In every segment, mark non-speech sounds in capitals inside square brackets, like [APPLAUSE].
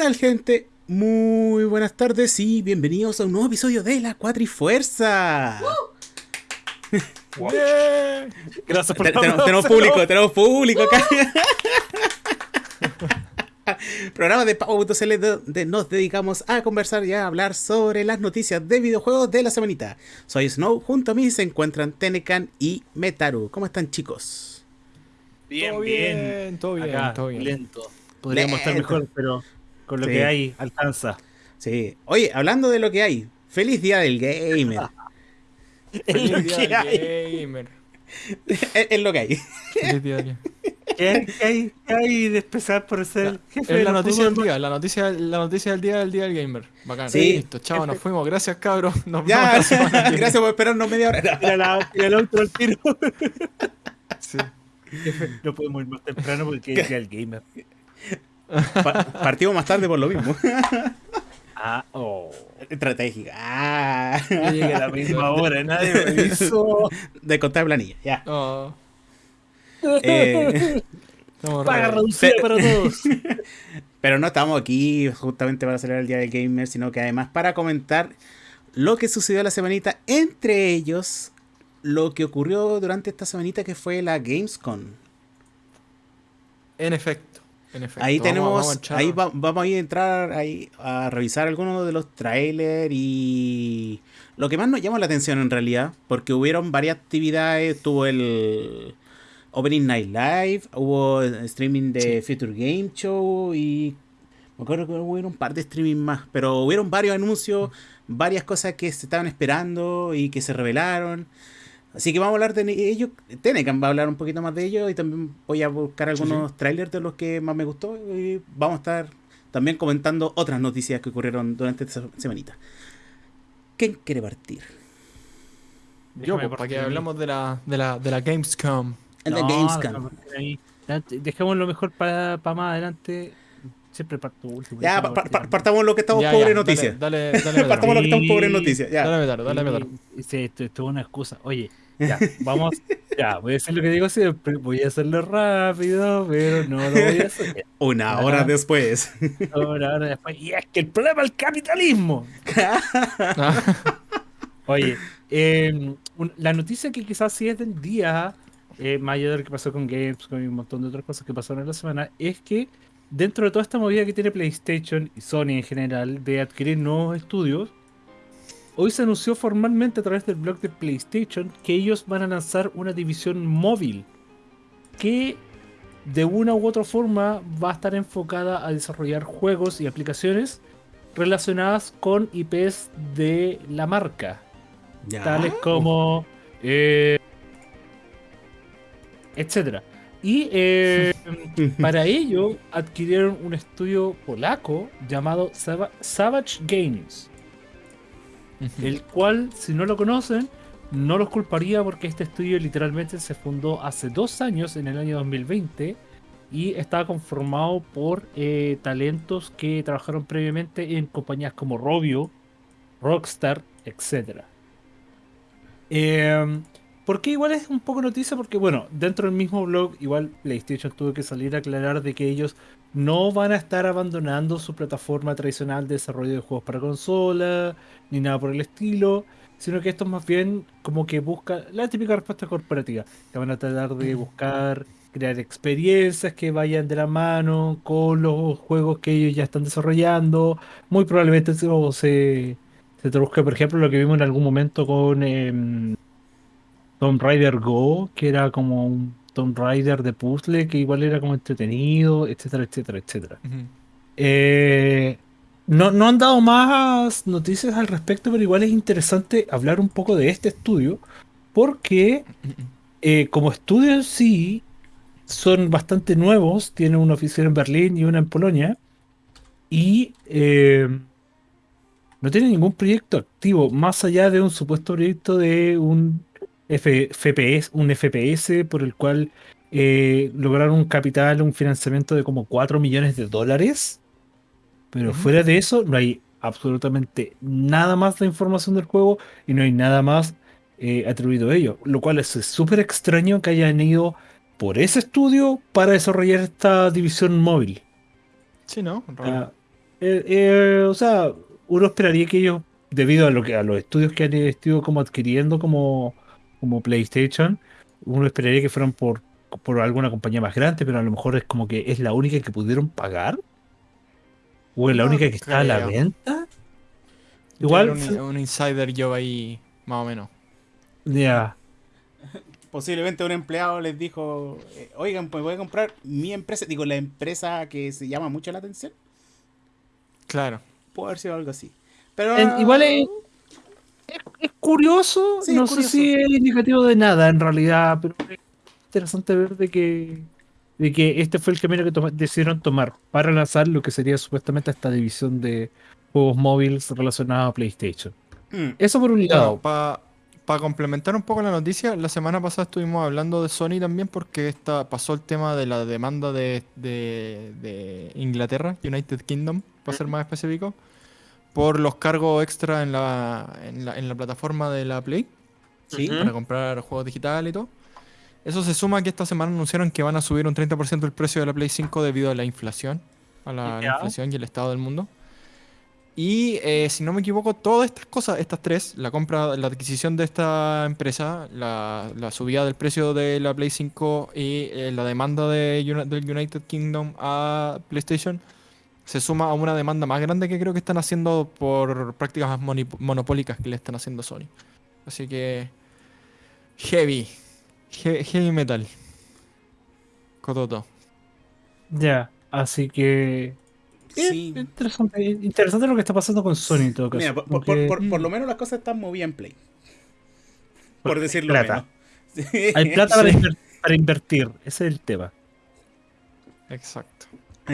tal gente? Muy buenas tardes y bienvenidos a un nuevo episodio de La Cuatrifuerza. [LAUGHS] Gracias por tenemos, tenemos público, [LAUGHS] tenemos público acá. [LAUGHS] Programa de Pavo.cl donde nos dedicamos a conversar y a hablar sobre las noticias de videojuegos de la semanita. Soy Snow, junto a mí se encuentran Tenecan y Metaru. ¿Cómo están chicos? Bien, Todo bien. bien, todo bien, Acá, todo bien. lento. Podríamos estar mejor, pero con lo Sí. que hay, alcanza. Sí. Oye, hablando de lo que hay, feliz día del gamer. [LAUGHS] Feliz lo día que hay. del gamer. es, lo que hay. Feliz día del ¿Qué hay, qué hay, qué hay de especial por ser el jefe Es la noticia del día, la noticia, la noticia del día del día del gamer. Bacán. Sí. Listo, chao, nos fuimos. Gracias, cabros. [LAUGHS] Nos vemos Ya, la [LAUGHS] viene. gracias por esperarnos media hora. Tira la- el otro al tiro. Sí. Jefe, no podemos ir más temprano porque es el gamer. Pa- partimos más tarde por lo mismo. [LAUGHS] Ah, oh. Estratégica. Ah. Yo llegué a la misma hora, nadie me avisó. De contar planilla, ya. Oh, Eh, estamos Paga re- reducida para todos. [LAUGHS] pero no estamos aquí justamente para celebrar el Día del Gamer, sino que además para comentar lo que sucedió la semanita, entre ellos lo que ocurrió durante esta semanita que fue la Gamescom. En efecto. En efecto. Ahí tenemos, vamos ahí va- vamos a ir a entrar ahí a revisar algunos de los trailers y lo que más nos llama la atención en realidad, porque hubieron varias actividades, tuvo el Opening Night Live, hubo streaming de Future Game Show y me acuerdo que hubo un par de streaming más, pero hubieron varios anuncios, varias cosas que se estaban esperando y que se revelaron. Así que vamos a hablar de ellos. Tenecan va a hablar un poquito más de ellos y también voy a buscar algunos trailers de los que más me gustó y vamos a estar también comentando otras noticias que ocurrieron durante esta semanita. ¿Quién quiere partir? Yo, Déjame pues, para partir hablamos de la, de la, de la Gamescom. De No, Gamescom. mejor para, para más adelante. Siempre parto último. Ya, pa- pa- partamos lo que estamos Ya, pobres noticias. Dale, dale, [LAUGHS] dale. partamos lo que estamos pobres noticias. Ya. Dale, Metaro, dale, Metaro. Sí, sí, esto, esto es una excusa. Oye, ya, vamos. [LAUGHS] ya, voy a decir lo que digo siempre. Voy a hacerlo rápido, pero no lo voy a hacer. [LAUGHS] Una hora después. Ahora, ahora, después. Y es que el problema es el capitalismo. Oye, eh, un- la noticia que quizás sí es del día, eh, más allá de lo que pasó con Gamescom y un montón de otras cosas que pasaron en la semana, es que dentro de toda esta movida que tiene PlayStation y Sony en general de adquirir nuevos estudios, hoy se anunció formalmente a través del blog de PlayStation que ellos van a lanzar una división móvil que de una u otra forma va a estar enfocada a desarrollar juegos y aplicaciones relacionadas con IPs de la marca Ya. tales como eh, etcétera y eh, [LAUGHS] para ello adquirieron un estudio polaco llamado Sava- Savage Games el cual si no lo conocen no los culparía porque este estudio literalmente se fundó hace dos años en el año 2020 y estaba conformado por eh, talentos que trabajaron previamente en compañías como Robio, Rockstar, etcétera. Eh, ¿Por qué igual es un poco noticia? Porque, bueno, dentro del mismo blog, igual PlayStation tuvo que salir a aclarar de que ellos no van a estar abandonando su plataforma tradicional de desarrollo de juegos para consola, ni nada por el estilo, sino que esto es más bien como que busca la típica respuesta corporativa, que van a tratar de buscar crear experiencias que vayan de la mano con los juegos que ellos ya están desarrollando. Muy probablemente se, se, se traduzca, por ejemplo, lo que vimos en algún momento con em, Tomb Raider Go, que era como un Tomb Raider de puzzle, que igual era como entretenido, etcétera, etcétera, etcétera. Eh, no, no han dado más noticias al respecto, pero igual es interesante hablar un poco de este estudio, porque eh, como estudio en sí son bastante nuevos, tienen una oficina en Berlín y una en Polonia, y eh, no tienen ningún proyecto activo, más allá de un supuesto proyecto de un F- FPS, un FPS por el cual eh, lograron un capital, un financiamiento de como 4 millones de dólares. Pero Ujú. fuera de eso, no hay absolutamente nada más de información del juego y no hay nada más eh, atribuido a ello. Lo cual es súper extraño que hayan ido por ese estudio para desarrollar esta división móvil. Sí, ¿no? Ah, Eh, eh, o sea, uno esperaría que ellos, debido a lo que a los estudios que han estado como adquiriendo como, como PlayStation, uno esperaría que fueran por, por alguna compañía más grande, pero a lo mejor es como que es la única que pudieron pagar. O es la No única que está a la venta. Igual. Un, un insider yo ahí, más o menos. ya. Posiblemente un empleado les dijo, eh, oigan, pues voy a comprar mi empresa, digo, la empresa que se llama mucho la atención. Claro. Puede haber sido algo así. Pero En- igual es, es, es curioso, Sí, no es sé si es indicativo de nada en realidad, pero es interesante ver de que, de que este fue el camino que toma- decidieron tomar para lanzar lo que sería supuestamente esta división de juegos móviles relacionados a PlayStation. Mm, Eso por un lado. para complementar un poco la noticia, la semana pasada estuvimos hablando de Sony también porque esta, pasó el tema de la demanda de, de- de Inglaterra, United Kingdom, para ser más específico, por los cargos extra en la, en la, en la plataforma de la Play sí. para comprar juegos digitales y todo. Eso se suma a que esta semana anunciaron que van a subir un 30% el precio de la Play 5 debido a la inflación, a la, inflación y el estado del mundo. Y eh, si no me equivoco, todas estas cosas, estas tres, la compra, la adquisición de esta empresa, la, la subida del precio de la Play 5 y eh, la demanda de, del United Kingdom a PlayStation, se suma a una demanda más grande que creo que están haciendo por prácticas monopólicas que le están haciendo Sony. Así que heavy, He- heavy metal. Cototo. Ya, así que... Sí. eh, Interesante, interesante lo que está pasando con Sony en todo caso. Mira, por, por- porque por- por Mm. lo menos las cosas están movidas en Play. Por Porque decirlo plata. menos. Hay [LAUGHS] plata Sí. para invertir, ese es el tema. Exacto.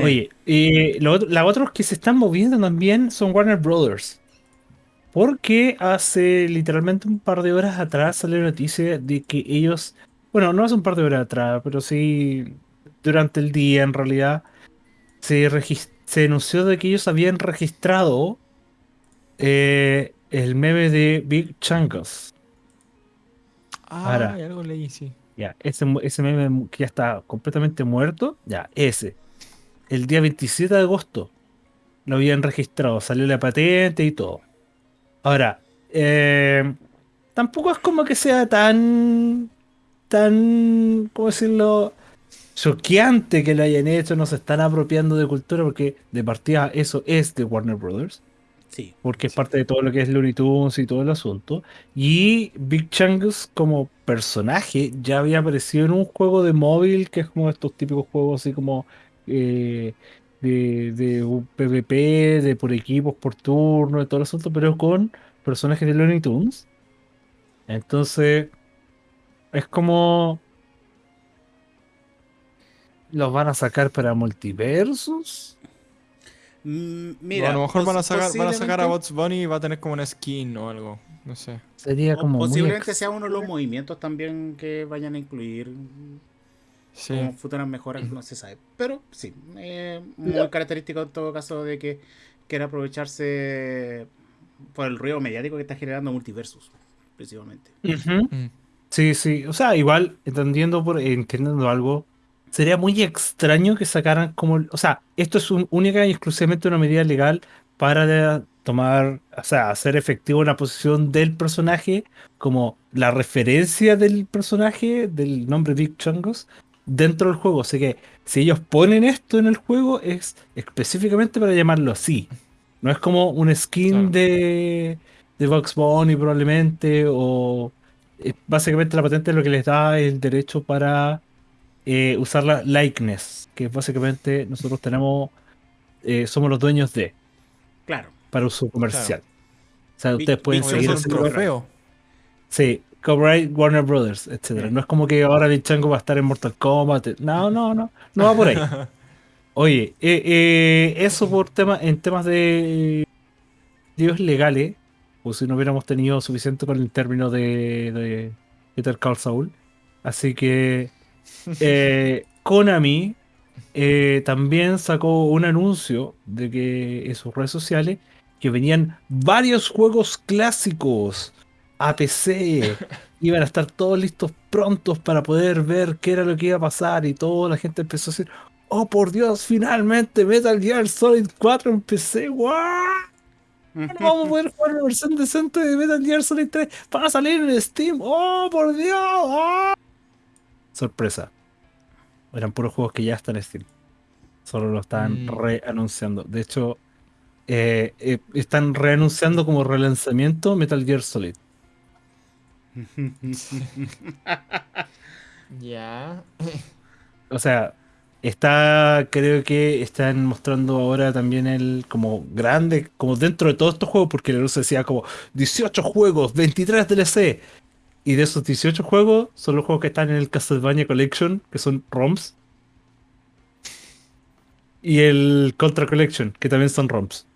Oye, eh, lo otro- los otros que se están moviendo también son Warner Brothers. Porque hace literalmente un par de horas atrás salió la noticia de que ellos, bueno, no hace un par de horas atrás, pero sí durante el día en realidad, se, se anunció de que ellos habían registrado eh, el meme de Big Chungus. Ah, Ahora. hay algo leí, sí. Ya, ese, ese meme que ya está completamente muerto, ya, ese. El día 27 de agosto lo habían registrado, salió la patente y todo. Ahora, eh, tampoco es como que sea tan, tan, ¿cómo decirlo? Choqueante que lo hayan hecho, no se están apropiando de cultura porque de partida eso es de Warner Brothers Sí. porque es parte de todo lo que es Looney Tunes y todo el asunto. Y Big Chungus como personaje ya había aparecido en un juego de móvil, que es como estos típicos juegos así como eh, de, de un PvP, de por equipos, por turno, de todo el asunto, pero con personajes de Looney Tunes. Entonces, es como... ¿Los van a sacar para multiversos? Mm, O a lo mejor van a sacar, van a sacar a Bots Bunny y va a tener como una skin o algo. No sé. Sería como posiblemente sea uno de los movimientos también que vayan a incluir Sí. como futuras mejoras, no se sabe. Pero sí, eh, muy característico en todo caso de que quiera aprovecharse por el ruido mediático que está generando Multiversus, principalmente. Mm. Sí, sí. O sea, igual, entendiendo por entendiendo algo, sería muy extraño que sacaran como. O sea, esto es un- única y exclusivamente una medida legal para de- tomar, o sea, hacer efectivo la posición del personaje como la referencia del personaje, del nombre Big Chungos, dentro del juego. Así que si ellos ponen esto en el juego, es específicamente para llamarlo así. No es como un skin Claro. de, de Box Bunny probablemente, o eh, básicamente la patente lo que les da el derecho para eh, usar la likeness, que básicamente nosotros tenemos, eh, somos los dueños de, Claro. para uso comercial. O sea, ustedes pueden seguir trofeo. Sí, copyright Warner Brothers, etcétera. No es como que ahora Big Chango va a estar en Mortal Kombat. No, no, no, no va por ahí. [LAUGHS] Oye, eh, eh, eso por tema, en temas de líos legales, o si no hubiéramos tenido suficiente con el término de, de Peter Call Saul. Así que [LAUGHS] eh, Konami también sacó un anuncio de que en sus redes sociales que venían varios juegos clásicos a PC. Iban a estar todos listos prontos para poder ver qué era lo que iba a pasar y toda la gente empezó a decir, Oh, por Dios, finalmente Metal Gear Solid 4 en PC. ¡Guau! No vamos a poder jugar una versión decente de Metal Gear Solid 3. Van a salir en Steam. ¡Oh, por Dios! ¡Oh! Sorpresa. Eran puros juegos que ya están en Steam. Solo lo están Mm. reanunciando. De hecho, eh, eh, están reanunciando como relanzamiento Metal Gear Solid. [LAUGHS] Ya. O sea, está, creo que están mostrando ahora también el como grande, como dentro de todos estos juegos, porque la luz decía como 18 juegos, 23 DLC. Y de esos 18 juegos, son los juegos que están en el Castlevania Collection, que son ROMs. Y el Contra Collection, que también son ROMs.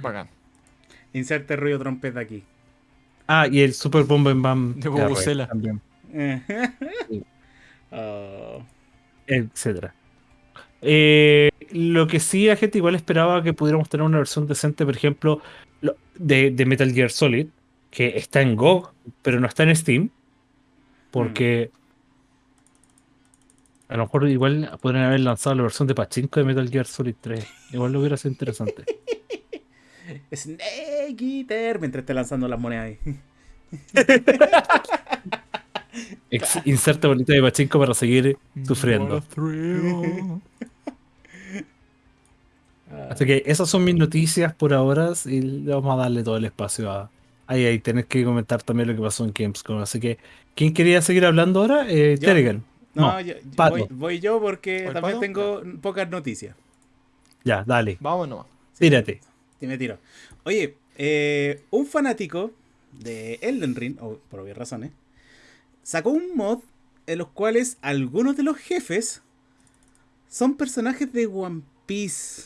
Bacán. Inserte ruido trompeta aquí. Ah, y el Super Bomb and Bam De Vuvuzela. también, [LAUGHS] Oh. etcétera. Eh, lo que sí, la gente igual esperaba que pudiéramos tener una versión decente, por ejemplo, lo- de, de Metal Gear Solid, que está en GOG, pero no está en Steam. Porque a lo mejor igual podrían haber lanzado la versión de Pachinko de Metal Gear Solid 3. Igual lo hubiera sido interesante. [LAUGHS] Snake Eater. Mientras esté lanzando las monedas ahí. Ex- inserte bolita de Pachinko para seguir sufriendo. Así que esas son mis noticias por ahora y le vamos a darle todo el espacio a... Ahí, ahí, tenés que comentar también lo que pasó en Gamescom. Así que, ¿quién quería seguir hablando ahora? Eh. Terrigan. No, No, yo- Pato. voy, voy yo porque ¿Voy también Pato? tengo pocas noticias. Ya, dale, Vamos nomás. tírate. Sí, me tiro. Oye, eh, un fanático de Elden Ring, por obvias razones, sacó un mod en los cuales algunos de los jefes son personajes de One Piece.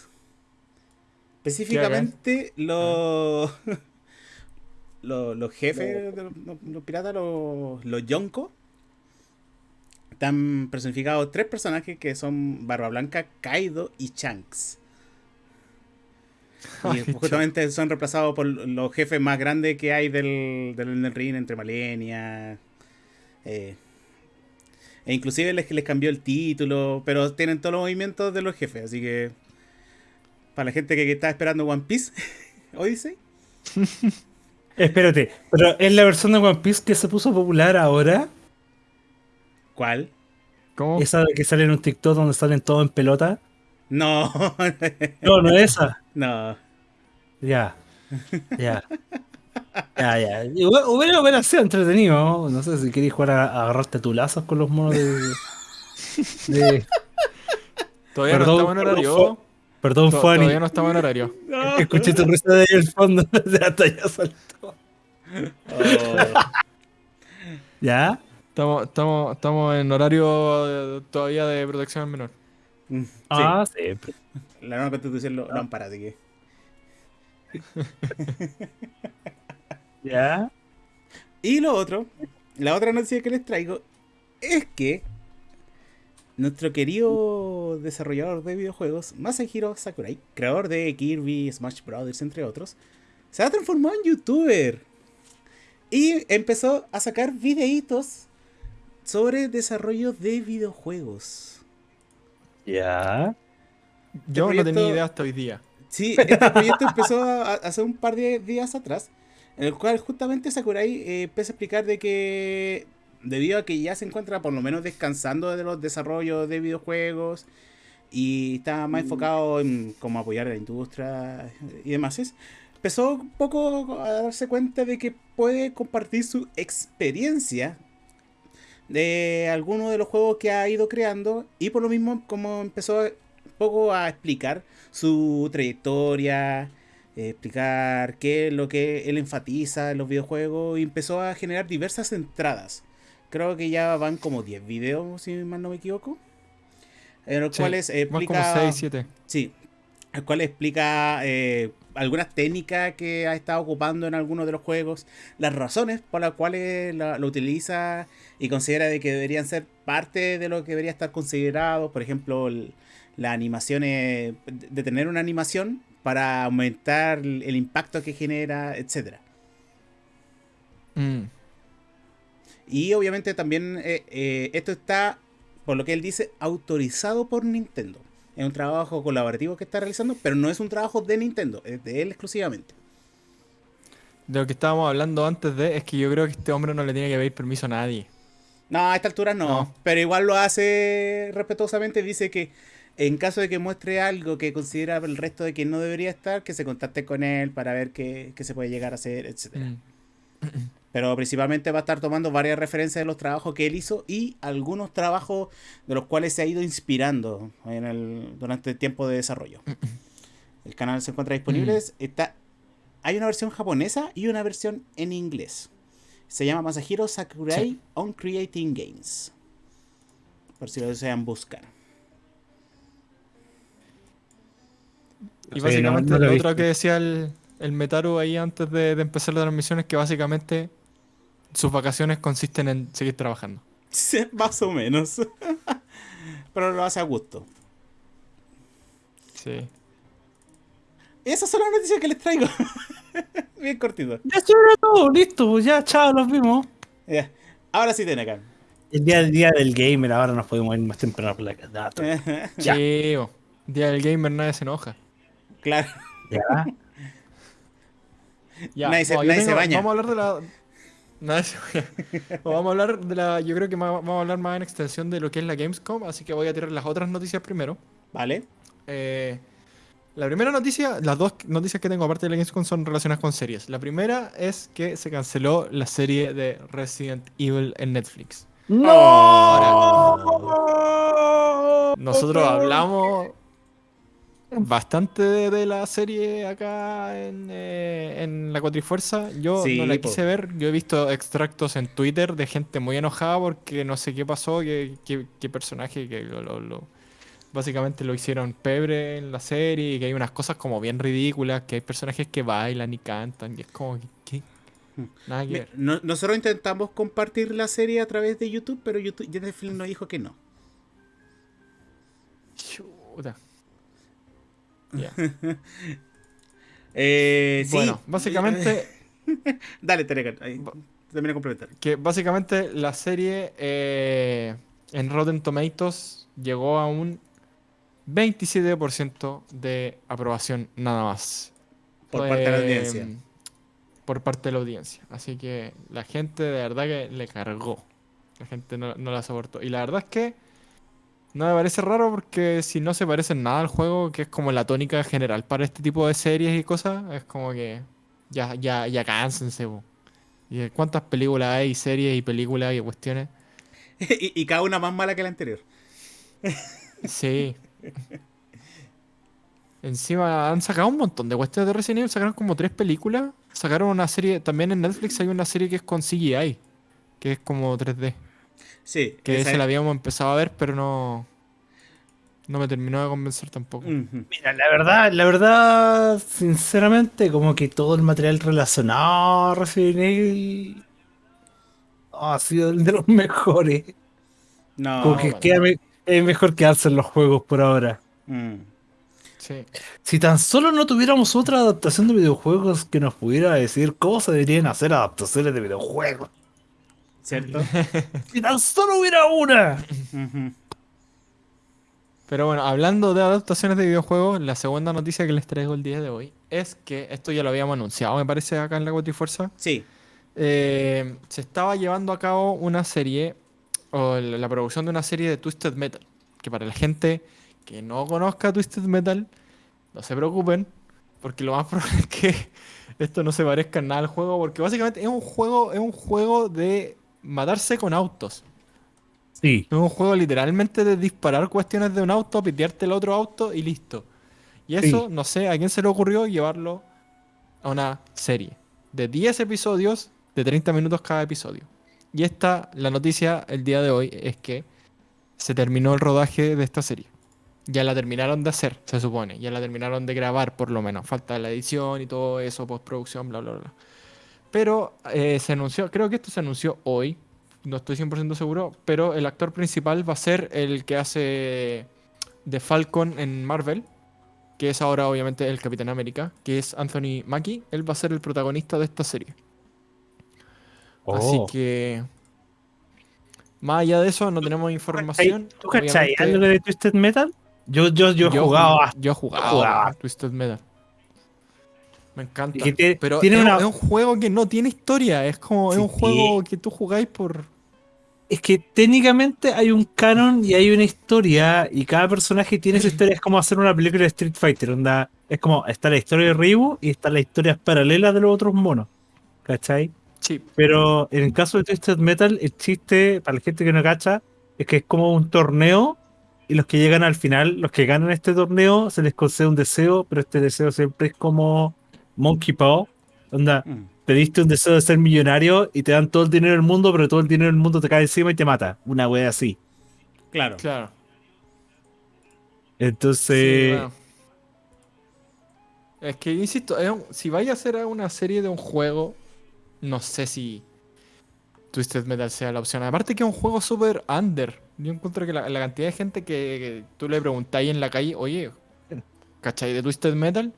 Específicamente los, [LAUGHS] los, los jefes de los, los- los piratas, los, los Yonko. Están personificados tres personajes que son Barba Blanca, Kaido y Shanks. [LAUGHS] Y Ay, justamente son reemplazados por los jefes más grandes que hay del, del Elden Ring, entre Malenia. eh, e inclusive les, les cambió el título, pero tienen todos los movimientos de los jefes, así que para la gente que, que está esperando One Piece, [LAUGHS] Odyssey, [LAUGHS] Espérate, pero es la versión de One Piece que se puso popular ahora. ¿cuál? ¿Cómo? Esa de que sale en un TikTok donde salen todos en pelota. No, [LAUGHS] No, no es esa. no. Ya. Ya. Ya, ya. Hubiera, hubiera sido entretenido. ¿no? No sé si queréis jugar a, a agarrarte a tu lazos con los monos de. de- Todavía Perdón, no estamos en perdón, horario. Perdón, To- Fanny. Todavía no estamos en horario. Escuché tu risa de ahí al fondo. Hasta [LAUGHS] ya saltó. Oh, [LAUGHS] ¿Ya? Estamos, estamos, estamos en horario todavía de protección al menor. Sí, Ah, sí. la nueva constitución lo, lo ampara, así que. [LAUGHS] ¿Ya? Y lo otro, la otra noticia que les traigo es que nuestro querido desarrollador de videojuegos, Masahiro Sakurai, creador de Kirby, Smash Brothers, entre otros, se ha transformado en youtuber y empezó a sacar videitos sobre desarrollo de videojuegos. ¿Ya? Yo no proyecto- tenía idea hasta hoy día. Sí, este proyecto empezó a- a- hace un par de días atrás, en el cual justamente Sakurai eh, empieza a explicar de que debido a que ya se encuentra por lo menos descansando de los desarrollos de videojuegos y está más enfocado en cómo apoyar a la industria y demás, es, empezó un poco a darse cuenta de que puede compartir su experiencia de algunos de los juegos que ha ido creando y por lo mismo como empezó un poco a explicar su trayectoria, eh, explicar qué es lo que él enfatiza en los videojuegos y empezó a generar diversas entradas. Creo que ya van como 10 videos, si mal no me equivoco. En los Sí, cuales explica... como 6, 7. Sí, el cual explica eh, algunas técnicas que ha estado ocupando en algunos de los juegos, las razones por las cuales la- lo utiliza y considera de que deberían ser parte de lo que debería estar considerado, por ejemplo, el- las animaciones, de tener una animación para aumentar el impacto que genera, etcétera. Mm. Y obviamente también eh, eh, esto está por lo que él dice, autorizado por Nintendo. Es un trabajo colaborativo que está realizando, pero no es un trabajo de Nintendo, es de él exclusivamente. De lo que estábamos hablando antes de es que yo creo que este hombre no le tiene que pedir permiso a nadie. No, a esta altura no, No. pero igual lo hace respetuosamente. Dice que en caso de que muestre algo que considera el resto de que no debería estar, que se contacte con él para ver qué, qué se puede llegar a hacer, etcétera. Mm. [CLEARS THROAT] Pero principalmente va a estar tomando varias referencias de los trabajos que él hizo y algunos trabajos de los cuales se ha ido inspirando en el, durante el tiempo de desarrollo. El canal se encuentra disponible. Está, hay una versión japonesa y una versión en inglés. Se llama Masahiro Sakurai Sí. on Creating Games. Por si lo desean buscar. Y Sí, básicamente no- no lo lo otro que decía el, el Metaru ahí antes de, de empezar la transmisión es que básicamente sus vacaciones consisten en seguir trabajando. Sí, Más o menos. [LAUGHS] Pero lo hace a gusto. Sí. Esas son las noticias que les traigo. [LAUGHS] Bien cortito. Ya era todo, listo, pues ya, chao, nos vimos. Ya. Ahora sí, Tenecan. El día, el día del gamer, ahora nos podemos ir más temprano por la dato. [LAUGHS] Ya. Día del gamer nadie se enoja. claro. Ya. Ya, Nadie se- se baña. Vamos a hablar de la. Nadie se baña. O vamos a hablar de la. Yo creo que vamos a hablar más en extensión de lo que es la Gamescom, así que voy a tirar las otras noticias primero. Vale. Eh, la primera noticia, las dos noticias que tengo aparte de la Gamescom son relacionadas con series. La primera es que se canceló la serie de Resident Evil en Netflix. Nosotros hablamos bastante de, de la serie acá en, eh, en la Cuatrifuerza. Yo Sí, no la po. quise ver. Yo he visto extractos en Twitter de gente muy enojada porque no sé qué pasó, qué, qué- qué personaje que lo, lo- lo- básicamente lo hicieron pebre en la serie y que hay unas cosas como bien ridículas, que hay personajes que bailan y cantan y es como que... ¿qué? Nada que ver. no- nosotros intentamos compartir la serie a través de YouTube, pero YouTube Netflix nos dijo que no. Chuta. [LAUGHS] Eh, sí. Bueno, básicamente... [LAUGHS] Dale, Tenecan. Ahí, termina de complementar. Que básicamente la serie eh, en Rotten Tomatoes llegó a un 27% de aprobación nada más. Por parte de la Eh, audiencia. Por parte de la audiencia. Así que la gente de verdad que le cargó. La gente no, no la soportó. Y la verdad es que no me parece raro porque si no se parece en nada al juego, que es como la tónica general para este tipo de series y cosas, es como que ya, ya, ya cánsense. po. ¿Y cuántas películas hay, series y películas y cuestiones? [LAUGHS] y, y cada una más mala que la anterior. Sí. Encima han sacado un montón de cuestiones de Resident Evil, sacaron como tres películas. Sacaron una serie, también en Netflix hay una serie que es con CGI, que es como 3D. Sí. Que esa esa la habíamos empezado a ver, pero no. No me terminó de convencer tampoco. Mira, la verdad, la verdad, sinceramente, como que todo el material relacionado a Resident Evil ha sido el de los mejores. No. como que bueno. queda me- es mejor quedarse en los juegos por ahora. Mm. Sí. Si tan solo no tuviéramos otra adaptación de videojuegos que nos pudiera decir cómo se deberían hacer adaptaciones de videojuegos. ¿Cierto? [LAUGHS] Si tan solo hubiera una. Pero bueno, hablando de adaptaciones de videojuegos, la segunda noticia que les traigo el día de hoy es que esto ya lo habíamos anunciado, me parece, acá en la Fuerza. Sí. Eh, se estaba llevando a cabo una serie, o la, la producción de una serie de Twisted Metal. Que para la gente que no conozca Twisted Metal, no se preocupen, porque lo más [LAUGHS] probable es que esto no se parezca en nada al juego, porque básicamente es un juego, es un juego de matarse con autos. Sí. Es un juego literalmente de disparar cuestiones de un auto, pitearte el otro auto y listo. Y eso, Sí. no sé, a quién se le ocurrió llevarlo a una serie de 10 episodios de 30 minutos cada episodio. Y esta, la noticia el día de hoy es que se terminó el rodaje de esta serie. Ya la terminaron de hacer, se supone. Ya la terminaron de grabar, por lo menos. Falta la edición y todo eso, postproducción, bla, bla, bla. Pero eh, se anunció, creo que esto se anunció hoy, no estoy 100% seguro, pero el actor principal va a ser el que hace de Falcon en Marvel, que es ahora obviamente el Capitán América, que es Anthony Mackie. Él va a ser el protagonista de esta serie. Así Oh. que Más allá de eso, no tenemos información. ¿Tú cachai algo de Twisted Metal? Yo, yo, yo he yo jugado hasta- Yo he jugado Twisted Metal. Me encanta. Que Pero tiene es, una- es un juego que no tiene historia. Es como es un juego que tú jugáis por. Es que técnicamente hay un canon y hay una historia, y cada personaje tiene su [CLEARS THROAT] historia. Es como hacer una película de Street Fighter. Onda, es como está la historia de Ryu y están las historias paralelas de los otros monos. ¿Cachai? Sí. Pero en el caso de Twisted Metal, el chiste, para la gente que no cacha, es que es como un torneo y los que llegan al final, los que ganan este torneo, se les concede un deseo, pero este deseo siempre es como Monkey Paw. Onda, Mm. pediste un deseo de ser millonario y te dan todo el dinero del mundo, pero todo el dinero del mundo te cae encima y te mata. Una wea así. Claro. Claro. Entonces, Sí, bueno. Es que, insisto, es un- si vaya a hacer una serie de un juego, no sé si Twisted Metal sea la opción. Aparte que es un juego súper under. Yo encuentro que la, la cantidad de gente que, que tú le preguntáis en la calle, oye, ¿cachai de Twisted Metal?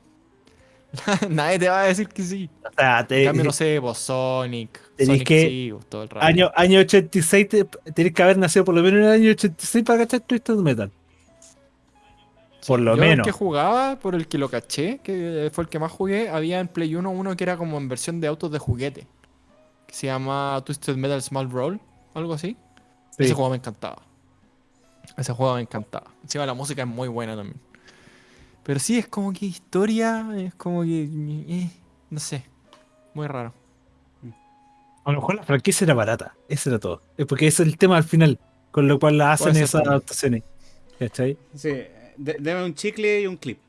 [LAUGHS] Nadie te va a decir que sí. o sea, En te- cambio, no [LAUGHS] sé, vos Sonic. Tenés que- sí, vos todo el rato. año, año 86, te- tenés que haber nacido por lo menos en el año 86 para cachar Twisted Metal. Por lo Yo menos. el que jugaba, por el que lo caché, que fue el que más jugué, había en Play 1 uno que era como en versión de autos de juguete. Que se llama Twisted Metal Small Roll, algo así. Sí. Ese juego me encantaba. Ese juego me encantaba. Encima la música es muy buena también. Pero sí, es como que historia, es como que... eh, no sé. Muy raro. A lo mejor la franquicia era barata. Eso era todo. Es porque ese es el tema al final. Con lo cual la hacen esas también. adaptaciones. ¿Cachai? Sí. de- deme un chicle y un clip.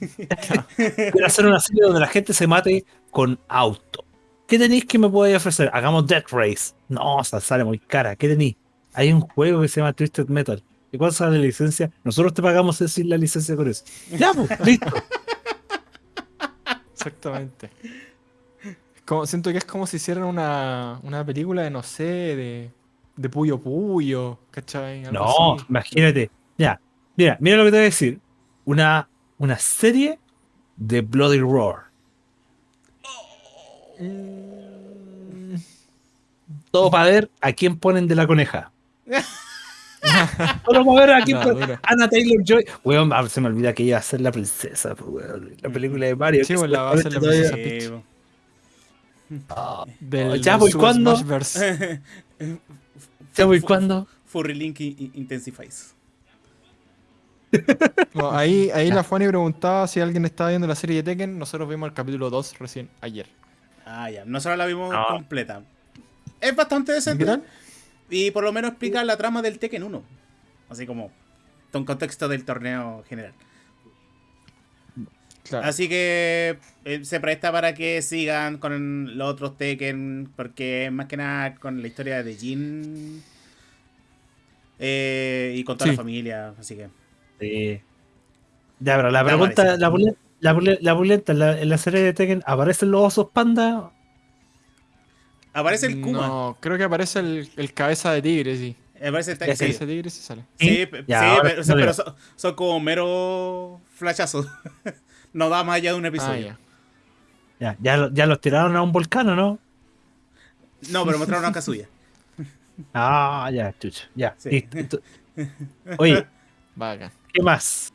[LAUGHS] Quiero hacer una serie donde la gente se mate con auto. ¿Qué tenéis que me podéis ofrecer? Hagamos Death Race. No, sale muy cara. ¿Qué tenéis? Hay un juego que se llama Twisted Metal. ¿Y cuál sale la licencia? Nosotros te pagamos decir la licencia con eso. Ya, pues, listo. Exactamente. Como, siento que es como si hicieran una, una película de, no sé, de, de Puyo Puyo, ¿cachai? Algo No, así. imagínate. Ya, mira, mira lo que te voy a decir. Una, una serie de Bloody Roar. Mm, Todo para ver a quién ponen de la coneja. [LAUGHS] Ver a No, dura. Anna Taylor Joy. Weón, ah, se me olvida que ella va a ser la princesa, weón. La película de Mario. Sí, pues, la va a ser la princesa. Peach. Ah, Del, Ya, ¿cuándo? Smashverse. ¿Ya voy cuándo? Furry Link i- i- Intensifies. No, ahí ahí la Fanny preguntaba si alguien estaba viendo la serie de Tekken. Nosotros vimos el capítulo 2 recién ayer. Ah, ya. Nosotros la vimos No. completa. Es bastante ¿Qué decente. tal? Y por lo menos explica la trama del Tekken 1. Así como con contexto del torneo general. Claro. Así que eh, se presta para que sigan con los otros Tekken. Porque más que nada con la historia de Jin. eh, y con toda Sí. la familia. Así que. Sí. Ya, pero la pregunta, la, bulle- la, la buleta en la, en la serie de Tekken, ¿aparecen los osos panda? Aparece el Kuma. No, creo que aparece el, el cabeza de tigre, sí. El Ya El sí, de tigre sí sale. Sí, ¿Sí? Ya, sí, pero, son, son como mero flashazos. [LAUGHS] no da más allá de un Ah, episodio. ya. Ya, ya, ya los tiraron a un volcán, ¿o no? No, pero mostraron a Kazuya. [LAUGHS] Ah, ya, chucha. Ya, Sí. listo. [LAUGHS] Oye, Bacán. ¿qué más?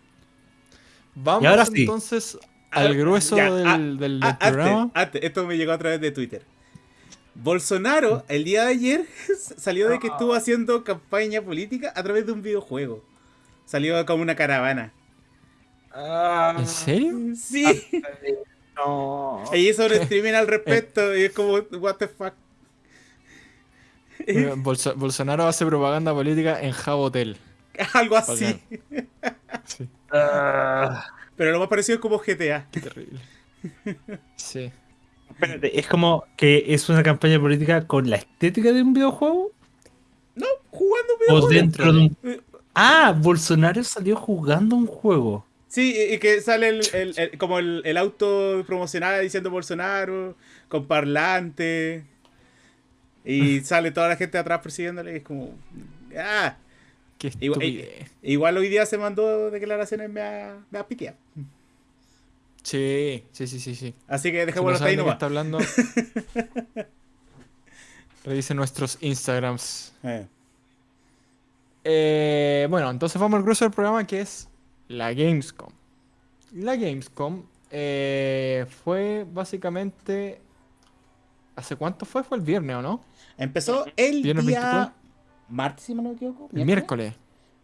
Vamos Y ahora sí. entonces al grueso del, ah, del- del Ah, antes, programa. antes, esto me llegó a través de Twitter. Bolsonaro, el día de ayer, [LAUGHS] salió de que estuvo haciendo campaña política a través de un videojuego. Salió como una caravana. ¿En serio? Sí. No. [LAUGHS] Y hizo un streaming al respecto. Y es como, what the fuck. Eh, Bolso- Bolsonaro hace propaganda política en Jabotel. [LAUGHS] Algo así. Sí, Ah, Pero lo más parecido es como GTA. qué terrible. Sí. Espérate, es como que es una campaña política con la estética de un videojuego No, jugando un o videojuego. dentro de un. Eh, Ah, Bolsonaro salió jugando un juego. Sí, y que sale el, el- el- como el, el auto promocional diciendo Bolsonaro, con parlante. Y [LAUGHS] sale toda la gente atrás persiguiéndole. Y es como. Ah, Qué Igual- hoy día se mandó declaraciones me ha, me ha. Sí, sí, sí, sí. sí. Así que Si no dejémoslo ahí nomás. está hablando. [LAUGHS] Revisen nuestros Instagrams. Eh. Eh, bueno, entonces vamos al grueso del programa que es la Gamescom. La Gamescom eh, fue básicamente... ¿Hace cuánto fue? Fue el viernes, ¿o no? Empezó el Viernes día 23. martes, si no me equivoco. El miércoles.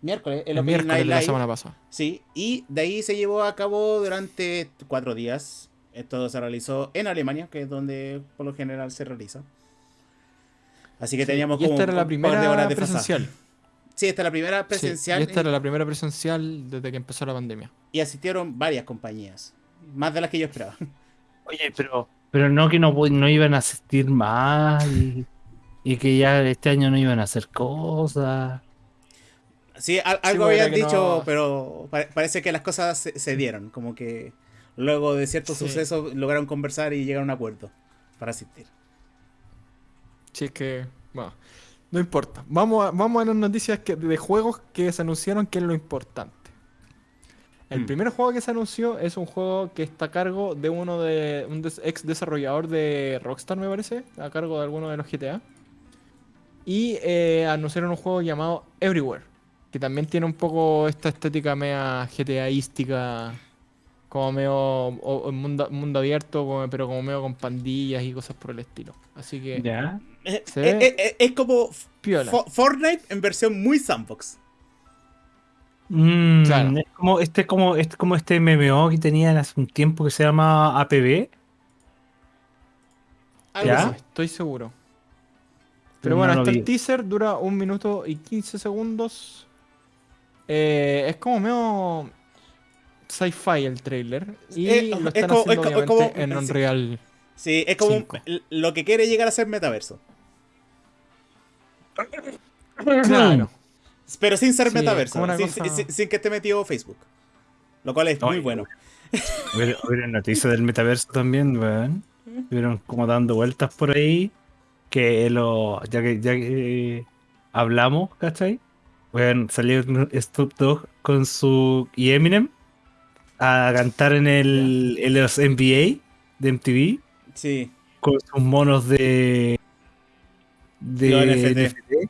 Miércoles, el, El, Opening miércoles Night de la Live. semana pasada. Sí, y de ahí se llevó a cabo durante cuatro días. Esto se realizó en Alemania, que es donde por lo general se realiza. Así que Sí, teníamos y como esta era la de primera horas de presencial. Sí, esta es la primera Sí, presencial y esta era la primera presencial desde que empezó la pandemia. y asistieron varias compañías. Más de las que yo esperaba. [LAUGHS] Oye, pero, pero no que no, no iban a asistir más y, y que ya este año no iban a hacer cosas. Sí, al- algo habían dicho, no- pero pa- parece que las cosas se, se dieron. Como que luego de ciertos Sí. sucesos lograron conversar y llegar a un acuerdo para asistir. Sí, es que, bueno, no importa. Vamos a, vamos a las noticias que, de juegos que se anunciaron, que es lo importante. El Mm. primer juego que se anunció es un juego que está a cargo de uno de un des- ex desarrollador de Rockstar, me parece, a cargo de alguno de los GTA. Y eh, anunciaron un juego llamado Everywhere, que también tiene un poco esta estética media GTAística, como medio o- o mundo, mundo abierto, como- pero como medio con pandillas y cosas por el estilo. Así que, ¿Ya? Eh, eh, eh, eh, es como piola. Fo- Fortnite en versión muy sandbox. Mm, Claro. Es como este, como este, como este MMO que tenían hace un tiempo que se llama APB. Algo ¿Ya? así. Estoy seguro. Pero Pero no bueno, hasta vi. el teaser dura un minuto y 15 segundos. Eh, es como medio sci-fi el trailer. Y Eh, lo es están como- haciendo es co- es obviamente como- en sí. Unreal. Sí, es como lo que quiere llegar a ser metaverso. Claro. [CLEARS THROAT] Pero sin ser Sí, metaverso. Sin, cosa- sin- sin que esté metido Facebook. Lo cual es muy bueno. [LAUGHS] Hubieron noticias del metaverso también, weón. Estuvieron como dando vueltas por ahí. Que lo. Ya que, ya que hablamos, ¿cachai? Weón, salió Snoop Dogg con su. y Eminem a cantar en el. en los NBA de MTV. Sí. Con sus monos de. De NFT.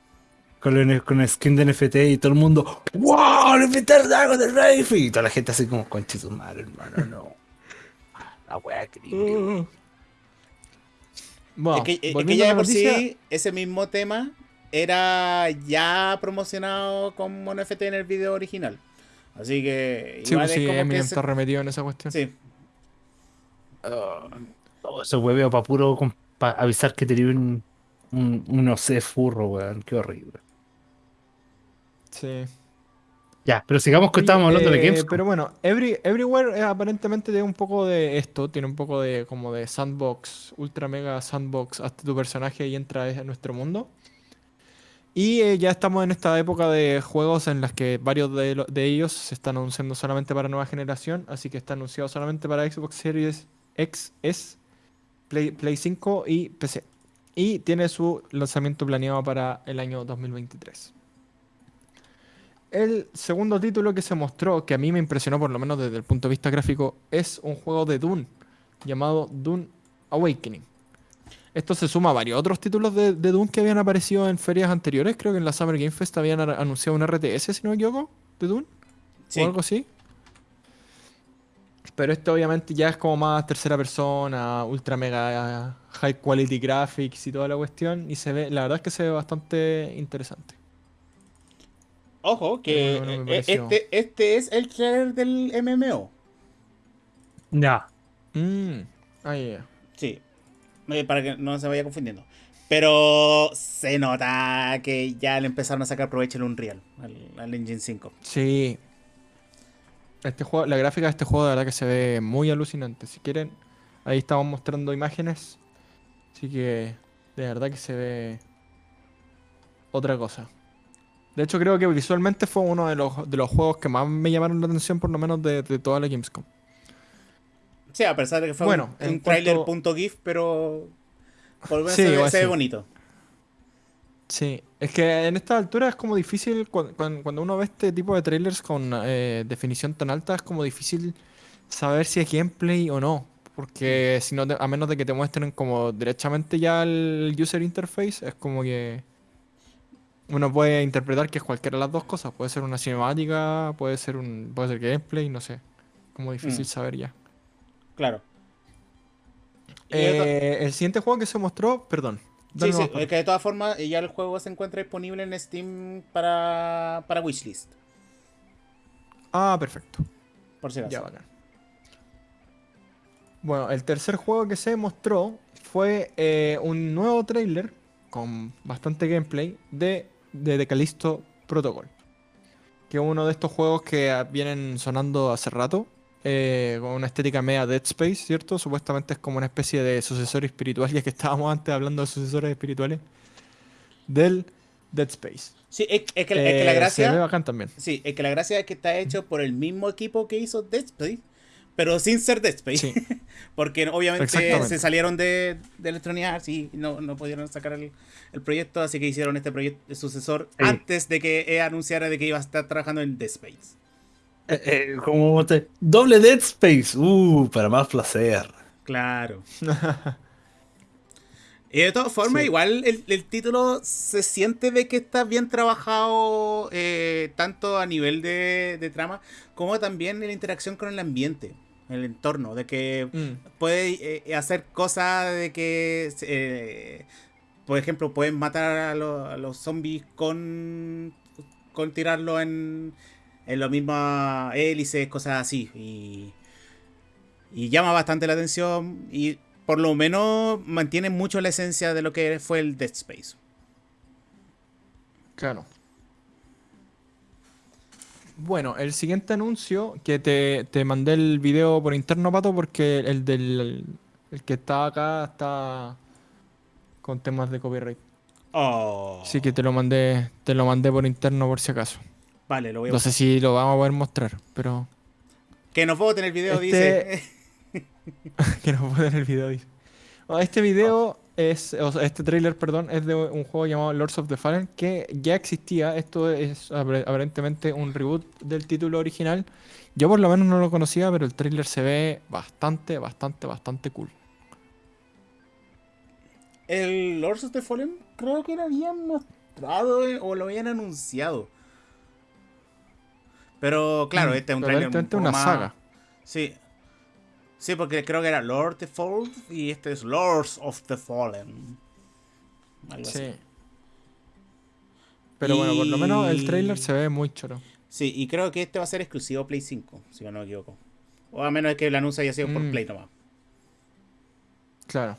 Con, los- con skin de NFT y todo el mundo. ¡Wow! ¡Le inventaron algo de Rafe! Y toda la gente así como, conche su madre, hermano, no. [LAUGHS] La wea que limpio". Bueno, es que, es que ya de por sí, ese mismo tema era ya promocionado como NFT en el video original. Así que Sí, igual pues es sí, como Eminem que se- está remetido en esa cuestión. Sí. Todo ese hueveo para puro pa avisar que tenía un, un, un no sé, furro, weón. Qué horrible. Sí. Ya, pero sigamos que estábamos hablando de eh, Gamescom. Pero bueno, Every- Everywhere eh, aparentemente tiene un poco de esto, tiene un poco de como de sandbox, ultra mega sandbox, hasta tu personaje y entra en nuestro mundo. Y eh, ya estamos en esta época de juegos en las que varios de, lo- de ellos se están anunciando solamente para nueva generación, así que está anunciado solamente para Xbox Series X, S, Play, Play 5 y PC. Y tiene su lanzamiento planeado para el año 2023. El segundo título que se mostró, que a mí me impresionó por lo menos desde el punto de vista gráfico, es un juego de Dune llamado Dune Awakening. Esto se suma a varios otros títulos de, de Dune que habían aparecido en ferias anteriores. Creo que en la Summer Game Fest habían anunciado un RTS, si no me equivoco, de Dune Sí. o algo así. Pero esto obviamente ya es como más tercera persona, ultra mega high quality graphics y toda la cuestión. Y se ve, la verdad es que se ve bastante interesante. Ojo, que No, no me eh, este, este es el trailer del MMO. Ya. Mm. Ah, ya, ya. Sí. Eh, Para que no se vaya confundiendo. Pero se nota que ya le empezaron a sacar provecho al Unreal, al, al Engine 5. Sí. Este juego, la gráfica de este juego de verdad que se ve muy alucinante. Si quieren, ahí estamos mostrando imágenes. Así que de verdad que se ve otra cosa. De hecho, creo que visualmente fue uno de los, de los juegos que más me llamaron la atención, por lo menos de, de toda la Gamescom. Sí, a pesar de que fue Bueno, un, un trailer punto GIF, pero por lo Sí, se, ve, se bonito. Sí, es que en esta altura es como difícil, cu- cuan- cuando uno ve este tipo de trailers con eh, definición tan alta, es como difícil saber si es gameplay o no. Porque si no, te- a menos de que te muestren como derechamente ya el user interface, es como que uno puede interpretar que es cualquiera de las dos cosas. Puede ser una cinemática, puede ser un, puede ser gameplay, no sé. Como difícil Mm. saber ya. Claro. Eh, el siguiente juego que se mostró, perdón. Sí, sí, que de todas formas eh, ya el juego se encuentra disponible en Steam para, para wishlist, Ah, perfecto. por si acaso. Ya, bacán. Bueno, el tercer juego que se mostró fue eh, un nuevo trailer con bastante gameplay de, de The Callisto Protocol. Que es uno de estos juegos que ah, vienen sonando hace rato. Eh, con una estética media Dead Space, ¿cierto? Supuestamente es como una especie de sucesor espiritual, ya que estábamos antes hablando de sucesores espirituales. Del Dead Space. Sí, es, es que, es que la Eh, gracia... Se ve bacán también. Sí, es que la gracia es que está hecho por el mismo equipo que hizo Dead Space, pero sin ser Dead Space. Sí. [LAUGHS] Porque obviamente se salieron de, de Electronic Arts y no, no pudieron sacar el, el proyecto, así que hicieron este proyecto el sucesor Sí. antes de que EA anunciara de que iba a estar trabajando en Dead Space. Eh, eh, como te- Doble Dead Space. Uh, para más placer. Claro. [LAUGHS] Y de todas formas, Sí. igual el, el título se siente de que está bien trabajado eh, tanto a nivel de, de trama como también en la interacción con el ambiente, el entorno, de que Mm. puede hacer cosas de que, por ejemplo, pueden matar a, lo- a los zombies con, con tirarlo en, en las mismas hélices, cosas así. Y, y llama bastante la atención y por lo menos mantiene mucho la esencia de lo que fue el Dead Space. Claro. Bueno, el siguiente anuncio que te, te mandé el video por interno, Pato, porque el del el que está acá está con temas de copyright. Oh. Así que te lo mandé, te lo mandé por interno por si acaso. Vale, lo voy a No sé si lo vamos a poder mostrar, pero Que nos voten el video, Este- dice. que no puedo en el video. dice. [LAUGHS] Bueno, Este video es, o sea, este trailer, perdón, es de un juego llamado Lords of the Fallen que ya existía. Esto es apare- aparentemente un reboot del título original. Yo por lo menos no lo conocía, pero el trailer se ve bastante, bastante, bastante cool. El Lords of the Fallen creo que lo habían mostrado eh, o lo habían anunciado. Pero claro, Mm, este es un trailer un una más- saga. Sí. Sí, porque creo que era Lord of the Fallen y este es Lords of the Fallen. Algo Sí. así. Pero bueno, por lo menos el trailer se ve muy choro. Sí, y creo que este va a ser exclusivo Play 5, si no me equivoco. O a menos que el anuncio haya sido por Mm. Play nomás. Claro.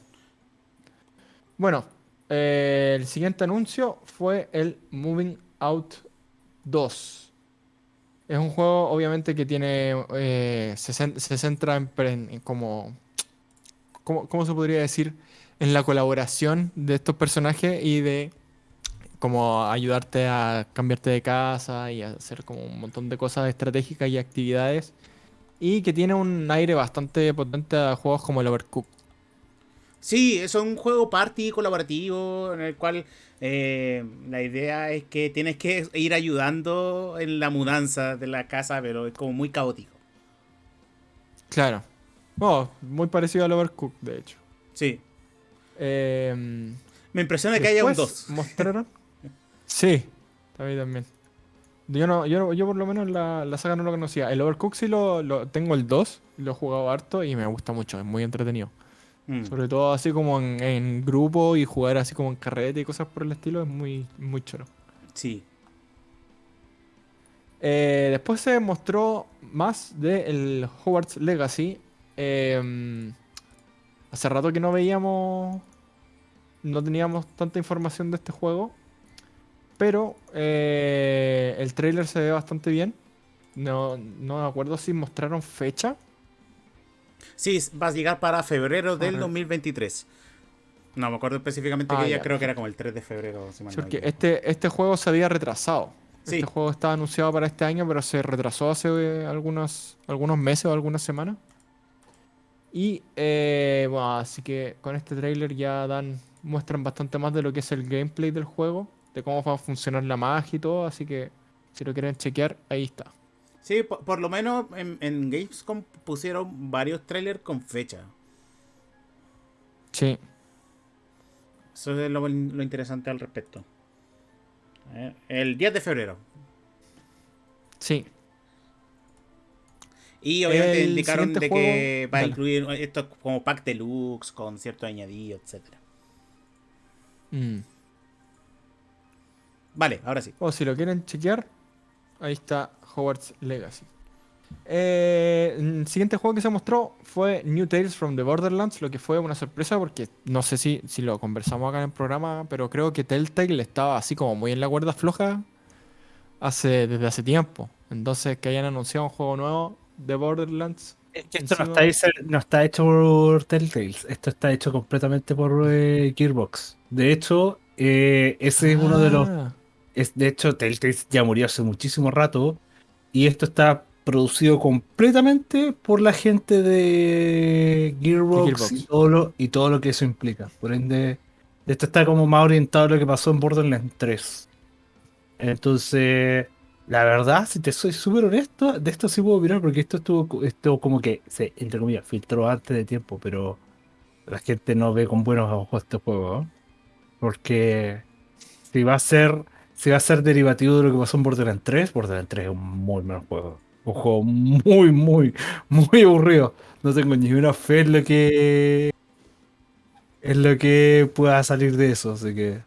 Bueno, eh, el siguiente anuncio fue el Moving Out 2. Es un juego, obviamente, que tiene. eh, se, cen- se centra en, como. ¿cómo, cómo se podría decir? En la colaboración de estos personajes y de. Como ayudarte a cambiarte de casa y a hacer como un montón de cosas estratégicas y actividades. Y que tiene un aire bastante potente a juegos como el Overcooked. Sí, es un juego party colaborativo en el cual eh, la idea es que tienes que ir ayudando en la mudanza de la casa, pero es como muy caótico. Claro. Oh, muy parecido al Overcooked, de hecho. Sí. Eh, Me impresiona que haya un después 2. ¿Mostraron? [LAUGHS] sí, a mí también. Yo, no, yo, yo por lo menos la, la saga no lo conocía. El Overcooked sí lo, lo- tengo el 2, lo he jugado harto y me gusta mucho, es muy entretenido. Mm. Sobre todo así como en, en grupo y jugar así como en carrete y cosas por el estilo, es muy, muy choro. Sí. Eh, después se mostró más del Hogwarts Legacy. Eh, hace rato que no veíamos, no teníamos tanta información de este juego, pero eh, el trailer se ve bastante bien. No, no me acuerdo si mostraron fecha. Sí, va a llegar para febrero del Ajá. 2023. No me acuerdo específicamente Ah, qué día, ya. creo que era como el 3 de febrero. si mal Sí, no porque este, este juego se había retrasado. Sí. Este juego estaba anunciado para este año, pero se retrasó hace eh, algunos, algunos meses o algunas semanas. Y eh, bueno, así que con este trailer ya dan, muestran bastante más de lo que es el gameplay del juego, de cómo va a funcionar la magia y todo, así que si lo quieren chequear, ahí está. Sí, por, por lo menos en, en Gamescom pusieron varios trailers con fecha. Sí. Eso es lo, lo interesante al respecto. Eh, El 10 de febrero. Sí. Y obviamente El indicaron de que va a dale. incluir esto como pack deluxe con ciertos añadidos, etcétera. Mm. Vale, ahora sí. O si lo quieren chequear, ahí está Hogwarts Legacy. Eh, el siguiente juego que se mostró fue New Tales from the Borderlands, lo que fue una sorpresa porque no sé si, si lo conversamos acá en el programa, pero creo que Telltale estaba así como muy en la cuerda floja hace, desde hace tiempo. Entonces que hayan anunciado un juego nuevo de Borderlands. Es que esto no está, hecho, no está hecho por Telltales, esto está hecho completamente por eh, Gearbox. De hecho, eh, ese es uno de los Ah, Es, de hecho, Telltale ya murió hace muchísimo rato. Y esto está producido completamente por la gente de Gearbox, Gearbox. Y, todo lo, y todo lo que eso implica. Por ende, esto está como más orientado a lo que pasó en Borderlands 3. Entonces, la verdad, si te soy súper honesto, de esto sí puedo opinar porque esto estuvo esto como que se, entre comillas, filtró antes de tiempo, pero la gente no ve con buenos ojos este juego. Porque si va a ser si va a ser derivativo de lo que pasó en Borderlands 3, Borderlands 3 es un muy mal juego. Un juego muy, muy, muy aburrido. No tengo ni una fe en lo que. en lo que pueda salir de eso. Así que.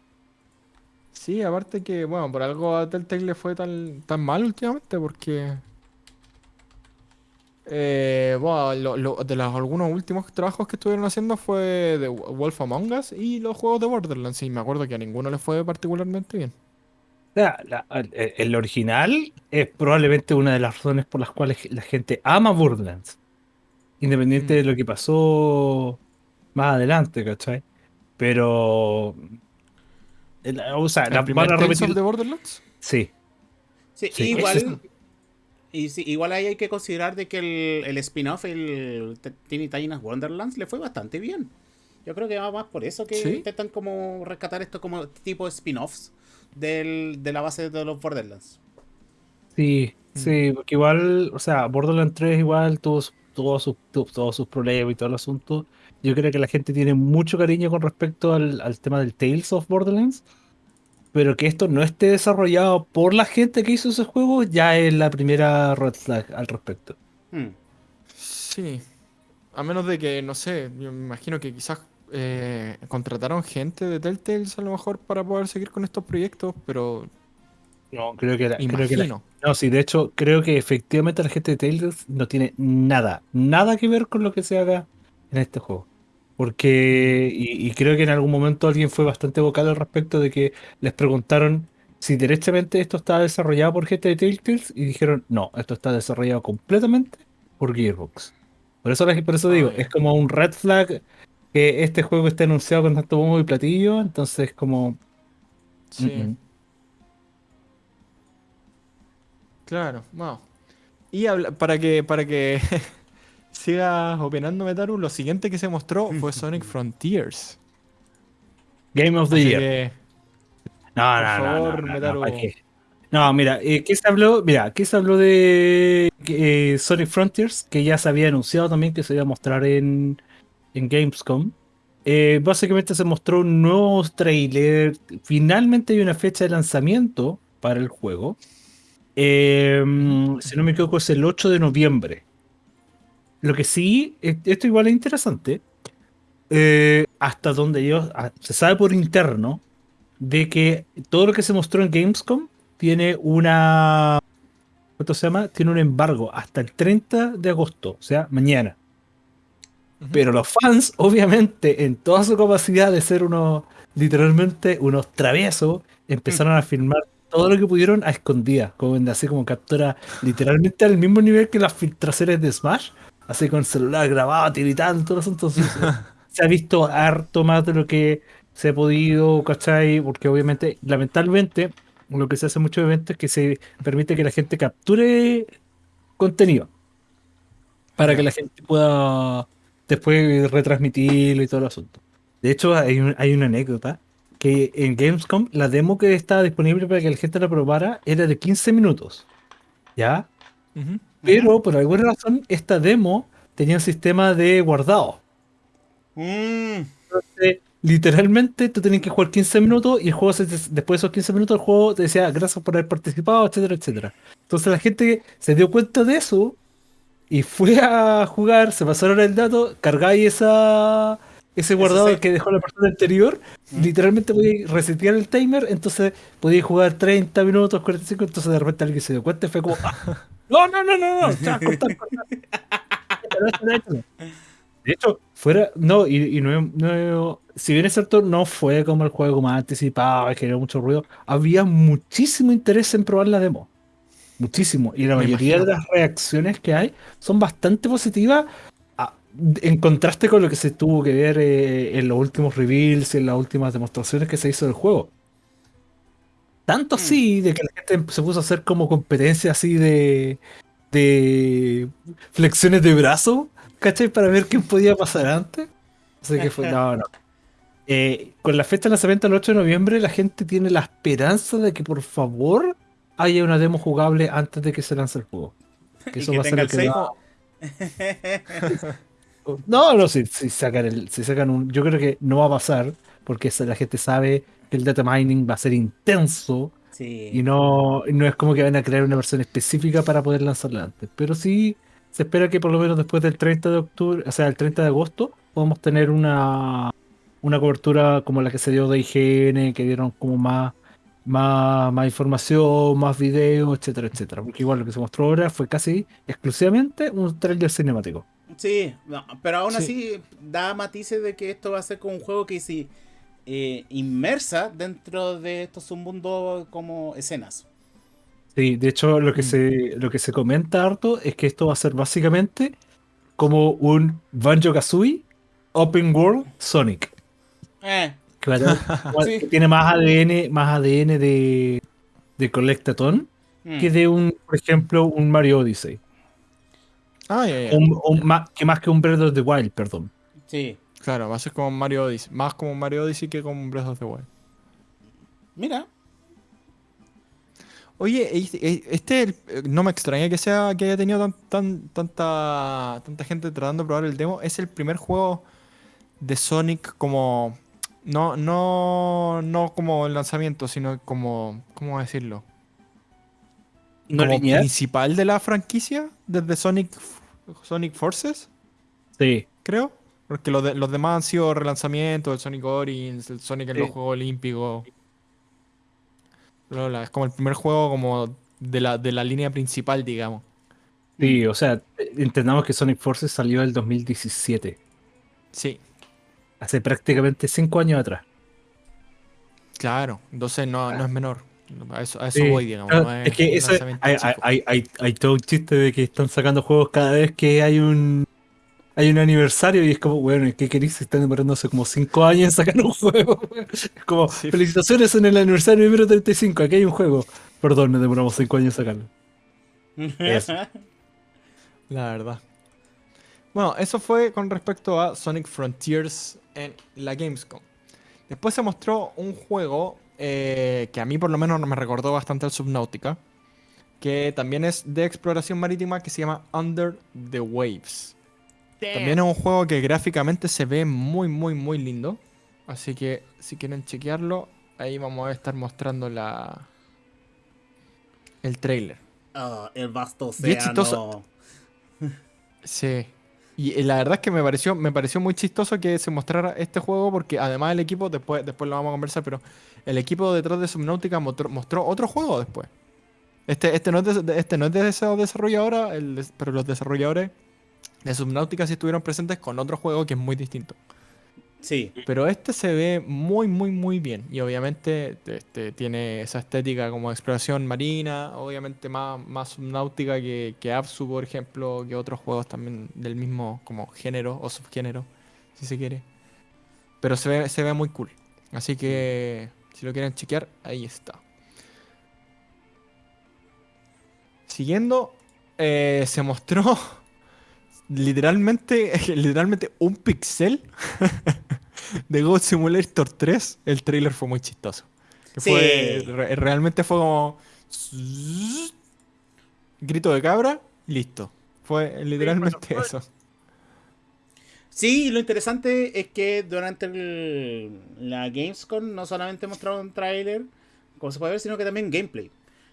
Sí, aparte que, bueno, por algo a Telltale le fue tan, tan mal últimamente, porque. Eh, bueno, lo- lo- de los algunos últimos trabajos que estuvieron haciendo fue de Wolf Among Us y los juegos de Borderlands. Y me acuerdo que a ninguno le fue particularmente bien. O sea, la- el, original es probablemente una de las razones por las cuales la gente ama Borderlands. Independiente Mm. de lo que pasó más adelante, ¿cachai? Pero. el- O sea, ¿El la, primer van a repetir. the Borderlands? Sí. Sí, Sí, igual. Y sí, igual ahí hay que considerar de que el, el spin-off, el T- Teeny Tina's Wonderlands, le fue bastante bien. Yo creo que va más por eso que ¿Sí? intentan como rescatar esto como tipo de spin-offs del- de la base de los Borderlands. Sí, Mm. sí, porque igual, o sea, Borderlands 3 igual tuvo, su- tuvo sus, tu- todos sus problemas y todo el asunto. Yo creo que la gente tiene mucho cariño con respecto al, al tema del Tales of Borderlands, pero que esto no esté desarrollado por la gente que hizo ese juego ya es la primera red flag al respecto. Hmm. Sí. A menos de que, no sé, yo me imagino que quizás eh, contrataron gente de Telltale a lo mejor para poder seguir con estos proyectos, pero No, creo que la, creo que la- imagino. no, sí, de hecho, creo que efectivamente la gente de Tales no tiene nada, nada que ver con lo que se haga en este juego. Porque, y, y creo que en algún momento alguien fue bastante vocal al respecto de que les preguntaron si derechamente esto estaba desarrollado por gente de Telltales y dijeron, no, esto está desarrollado completamente por Gearbox. Por eso, por eso Ah, digo, ya. es como un red flag que este juego esté anunciado con tanto bombo y platillo, entonces como... Sí. mm, mm. Claro, wow. Y habla- para que, para que [LAUGHS] sigas opinando, Metaru, lo siguiente que se mostró fue [LAUGHS] Sonic Frontiers. Game of the Así Year. que, No, Por no, no, favor, no, no, no, Metaru. No, mira, eh, ¿qué se habló? Mira, ¿qué se habló de eh, Sonic Frontiers? Que ya se había anunciado también que se iba a mostrar en, en Gamescom. Eh, básicamente se mostró un nuevo trailer. Finalmente hay una fecha de lanzamiento para el juego. Eh, si no me equivoco, es el 8 de noviembre. Lo que sí, esto igual es interesante. eh, hasta donde yo. ah, Se sabe por interno de que todo lo que se mostró en Gamescom tiene una. ¿Cuánto se llama? Tiene un embargo hasta el 30 de agosto, o sea, mañana. Pero los fans, obviamente, en toda su capacidad de ser unos, literalmente, unos traviesos, empezaron a filmar todo lo que pudieron a escondidas, como en- así como captura literalmente al mismo nivel que las filtraciones de Smash, así con el celular grabado, tiritando, todo eso. Entonces, [LAUGHS] se ha visto harto más de lo que se ha podido, ¿cachai? Porque obviamente, lamentablemente, lo que se hace en muchos eventos es que se permite que la gente capture contenido para que la gente pueda después retransmitirlo y todo el asunto. De hecho, hay, un- hay una anécdota que en Gamescom la demo que estaba disponible para que la gente la probara era de 15 minutos. ¿Ya? Ujú. Pero por alguna razón esta demo tenía un sistema de guardado. Mm. Entonces, literalmente tú tenías que jugar 15 minutos y el juego, se- después de esos 15 minutos, el juego te decía gracias por haber participado, etcétera, etcétera. Entonces la gente se dio cuenta de eso y fue a jugar, se pasaron el dato, cargáis esa, ese guardado que dejó la persona anterior, ¿Mm? literalmente podíais resetear el timer, entonces podíais jugar 30 minutos, 45, entonces de repente alguien se dio cuenta y fue como, "Ah, [LAUGHS] no, no, no, no, no, ya, cortar, [LAUGHS] cortar". De hecho, fuera, no, y, y no, no- si bien es cierto, no fue como el juego más anticipado, y generó mucho ruido, había muchísimo interés en probar la demo. Muchísimo. Y la Me mayoría de las reacciones que hay son bastante positivas a- en contraste con lo que se tuvo que ver eh, en los últimos reveals y en las últimas demostraciones que se hizo del juego. Tanto así de que la gente se puso a hacer como competencia así de, de flexiones de brazo, ¿cachai? Para ver quién podía pasar antes. Así que fue, no, no. Eh, con la fecha de lanzamiento el 8 de noviembre, la gente tiene la esperanza de que por favor haya una demo jugable antes de que se lance el juego. [LAUGHS] Que eso que va a ser lo que el da- [LAUGHS] No, no, si, si sacan el, si sacan un. Yo creo que no va a pasar, porque la gente sabe que el data mining va a ser intenso Sí. y no, no es como que van a crear una versión específica para poder lanzarla antes. Pero sí se espera que por lo menos después del 30 de octubre, o sea, el 30 de agosto, podamos tener una, una cobertura como la que se dio de IGN, que dieron como más, más, más información, más videos, etcétera, etcétera. Porque igual lo que se mostró ahora fue casi exclusivamente un trailer cinemático. Sí, no, pero aún Sí. así da matices de que esto va a ser como un juego que se eh, inmersa dentro de estos submundos como escenas. Sí, de hecho lo que Mm. se lo que se comenta harto es que esto va a ser básicamente como un Banjo Kazooie Open World Sonic. Eh, Que, va a tener- Sí. que tiene más ADN, más ADN de, de Collectathon mm, que de un, por ejemplo, un Mario Odyssey. Ah, ya, ya. Un- un ma- que más que un Breath of the Wild, perdón. sí. Claro, va a ser como Mario Odyssey. Más como Mario Odyssey que como Breath of the Wild. Mira. Oye, este, este, eh, no me extraña que sea que haya tenido tan, tan- tanta, tanta gente tratando de probar el demo. Es el primer juego de Sonic como. No, no, no como el lanzamiento, sino como. ¿Cómo decirlo? ¿No como lineal? principal de la franquicia, desde Sonic, Sonic Forces, Sí. creo. Porque los, de- los demás han sido relanzamientos, el Sonic Origins, el Sonic en los Sí. Juegos Olímpicos. Es como el primer juego como de la, de la línea principal, digamos. Sí, o sea, entendamos que Sonic Forces salió el 2017, Sí, hace prácticamente cinco años atrás. claro. Entonces no, no es menor. A eso, a eso Sí, voy, digamos. no es que eso- hay, hay, hay, hay- hay todo un chiste de que están sacando juegos cada vez que hay un hay un aniversario y es como, bueno, ¿qué queréis? Se están demorando hace como 5 años en sacar un [LAUGHS] juego. Es como, Sí. felicitaciones en el aniversario número 35, aquí hay un juego. Perdón, nos demoramos 5 años en sacarlo. Eso. [LAUGHS] La verdad. Bueno, eso fue con respecto a Sonic Frontiers en la Gamescom. Después se mostró un juego eh, que a mí por lo menos me recordó bastante al Subnautica, que también es de exploración marítima que se llama Under the Waves. También es un juego que gráficamente se ve muy, muy, muy lindo. Así que si quieren chequearlo, ahí vamos a estar mostrando la el trailer. Ah, el vasto océano. Sí. Y eh, la verdad es que me pareció, me pareció muy chistoso que se mostrara este juego porque además el equipo, después, después lo vamos a conversar, pero el equipo detrás de Subnautica mostró, otro juego después. Este, este, no es de, este no es de esos desarrolladores, el pero los desarrolladores de Subnautica sí estuvieron presentes con otro juego que es muy distinto. Sí. Pero este se ve muy, muy, muy bien. Y obviamente este, tiene esa estética como exploración marina, obviamente más, más subnáutica que, que Absu, por ejemplo, que otros juegos también del mismo como género o subgénero, si se quiere. Pero se ve, se ve muy cool. Así que si lo quieren chequear, ahí está. Siguiendo, eh, se mostró [LAUGHS] literalmente, [LAUGHS] literalmente un pixel [LAUGHS] de God Simulator 3. El trailer fue muy chistoso. Que Sí. fue, re- realmente fue como grito de cabra, listo. Fue literalmente eso. Sí, lo interesante es que durante el- la Gamescom no solamente mostraron un tráiler, como se puede ver, sino que también gameplay.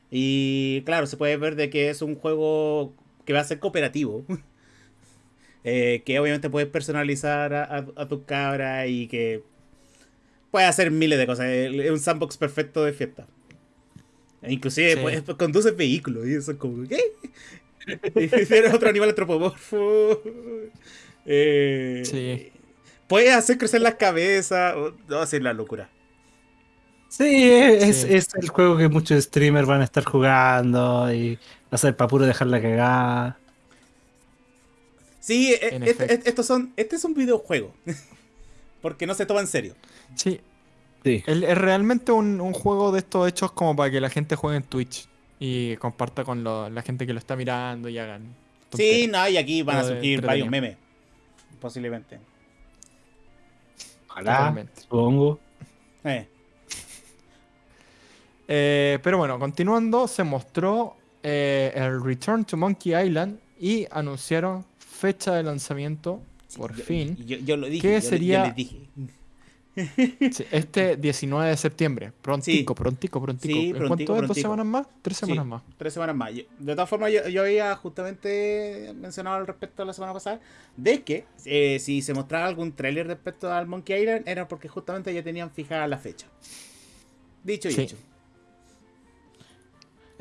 Y claro, se puede ver de que es un juego que va a ser cooperativo. [LAUGHS] Eh, que obviamente puedes personalizar a, a, a tu cabra y que puedes hacer miles de cosas. Es un sandbox perfecto de fiesta. E inclusive Sí. puedes, conduces vehículos y eso es como, ¿qué? [LAUGHS] Eres otro animal antropomorfo. [LAUGHS] Eh, Sí. Puedes hacer crecer las cabezas. oh, No, va a ser la locura. Sí, es, Sí. es el juego que muchos streamers van a estar jugando y va a ser para puro dejar la cagada. Sí, e- En este, efecto. estos son, este es un videojuego. [LAUGHS] Porque no se toma en serio. Sí, Sí. el- es realmente un, un juego de estos hechos como para que la gente juegue en Twitch y comparta con lo- la gente que lo está mirando y hagan. Sí, no, y aquí van a surgir varios memes. Posiblemente. Ojalá, Totalmente. supongo. Eh. Eh, pero bueno, continuando, se mostró eh, el Return to Monkey Island y anunciaron fecha de lanzamiento, por Yo- fin, Yo, yo lo dije. ¿Qué yo- yo sería- les dije. Sí, este 19 de septiembre. Prontico, prontico, prontico. Sí, ¿En prontico, cuánto es? ¿Dos semanas más? ¿Tres Sí. semanas más? Tres semanas más. Yo- de todas formas, yo, yo había justamente mencionado al respecto la semana pasada de que eh, si se mostraba algún tráiler respecto al Monkey Island era porque justamente ya tenían fijada la fecha. Dicho y hecho.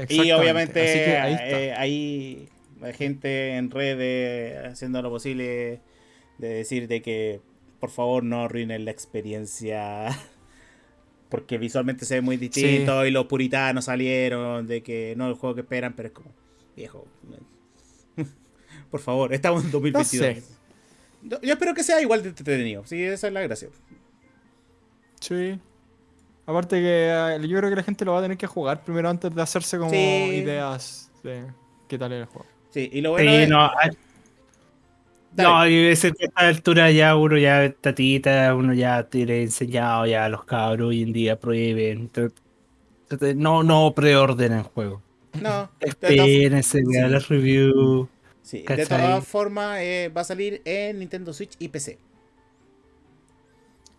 Y obviamente Así que ahí está. eh, hay gente en redes haciendo lo posible de decir de que por favor no arruinen la experiencia [LAUGHS] porque visualmente se ve muy distinto y los puritanos salieron de que no es el juego que esperan, pero es como viejo. [LAUGHS] Por favor, estamos en 2022. sé. Yo, espero que sea igual de entretenido. Sí, esa es la gracia. Sí. Aparte que eh, yo creo que la gente lo va a tener que jugar primero antes de hacerse como Sí. ideas de qué tal era el juego. Sí, y lo bueno Sí, es- no, hay- Dale. no, y ese- a esta altura ya uno ya tatita, uno ya tiene enseñado ya a los cabros hoy en día trate- No, no preordenen juego. no, Espérense, vean sí. las reviews. Sí, de todas formas eh, va a salir en Nintendo Switch y PC.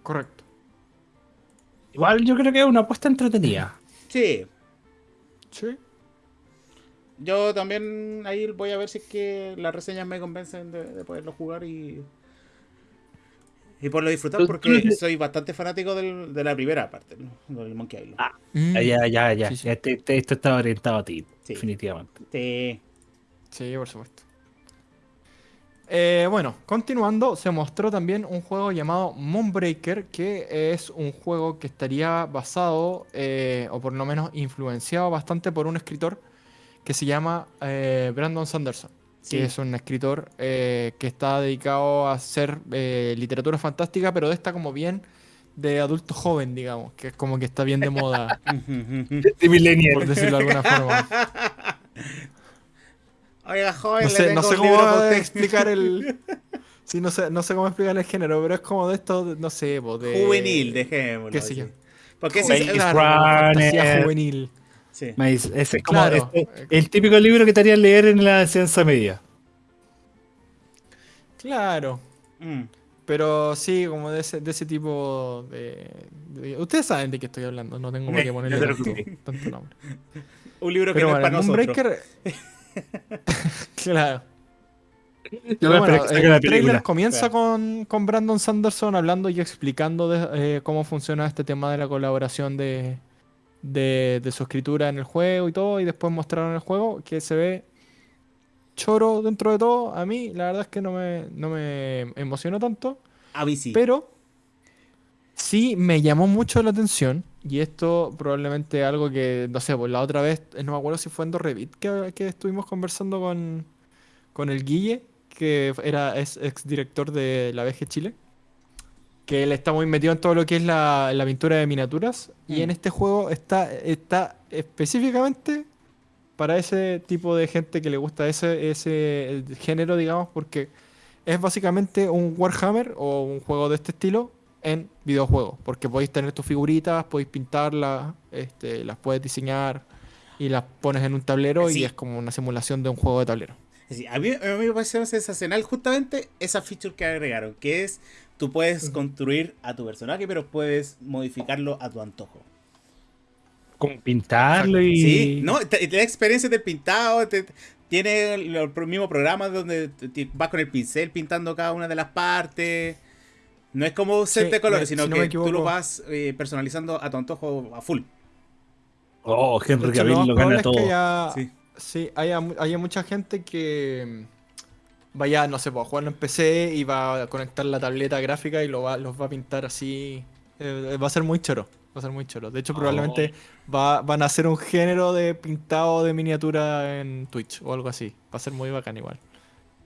Correcto. Igual yo creo que es una apuesta entretenida. Sí, Sí. Yo también ahí voy a ver si es que las reseñas me convencen de, de poderlo jugar y y por lo disfrutar porque soy bastante fanático del- de la primera parte, ¿no? del Monkey Island. Ah. Mm. Ya, ya, ya, ya. Sí, sí. ya te- te- esto está orientado a ti, Sí. definitivamente. Sí. Sí, por supuesto. Eh, bueno, continuando, se mostró también un juego llamado Moonbreaker, que es un juego que estaría basado, eh, o por lo menos influenciado bastante por un escritor que se llama eh, Brandon Sanderson, Sí. que es un escritor eh, que está dedicado a hacer eh, literatura fantástica, pero de esta como bien de adulto joven, digamos, que es como que está bien de moda, [LAUGHS] De Millennial. por decirlo de alguna forma. Oiga, joven, No le sé, tengo no sé un cómo libro para usted. explicar el. [LAUGHS] Sí, no sé, no sé cómo explicar el género, pero es como de esto, no sé, de. Juvenil, dejémoslo. qué sé yo. Porque es- fantasía juvenil. Sí. Maíz, Ese es como Claro. este- el típico libro que te harían leer en la enseñanza media. Claro. Mm. Pero sí, como de ese, de ese tipo de, de- Ustedes saben de qué estoy hablando, no tengo por qué [LAUGHS] ponerle No tanto, nombre. [LAUGHS] Un libro que Pero no bueno, es para nosotros. [LAUGHS] Claro. Yo bueno, que el trailer comienza Claro. con, con Brandon Sanderson hablando y explicando de, eh, cómo funciona este tema de la colaboración de, de, de su escritura en el juego y todo, y después mostraron el juego que se ve choro dentro de todo. A mí, la verdad es que no me, no me emocionó tanto, A mí sí. pero sí me llamó mucho la atención. Y esto probablemente algo que, no sé, pues la otra vez, eh, no me acuerdo si fue en Revit que, que estuvimos conversando con, con el Guille, que era, es ex director de la VG Chile. Que él está muy metido en todo lo que es la, la pintura de miniaturas. Y Mm. en este juego está, está específicamente para ese tipo de gente que le gusta ese, ese el género, digamos, porque es básicamente un Warhammer o un juego de este estilo en videojuegos. Porque podéis tener tus figuritas, podéis pintarlas, este, las puedes diseñar y las pones en un tablero Sí. y es como una simulación de un juego de tablero. Sí, a, mí, a mí me pareció sensacional justamente esa feature que agregaron, que es tú puedes construir a tu personaje, pero puedes modificarlo a tu antojo. Como pintarlo y. Sí, no, da experiencias del pintado, te- tiene los mismos programas donde te- te vas con el pincel pintando cada una de las partes. No es como un set Sí, de colores, sino si no que tú lo vas eh, personalizando a tu antojo a full. Oh, Henry Cavill lo gana es todo. que Sí. Sí, haya, mu- haya mucha gente que mm, vaya, no sé, pues, a jugarlo en PC y va a conectar la tableta gráfica y lo va, los va a pintar así. Eh, va a ser muy choro. Va a ser muy choro. De hecho, probablemente va, van a hacer un género de pintado de miniatura en Twitch o algo así. Va a ser muy bacán igual.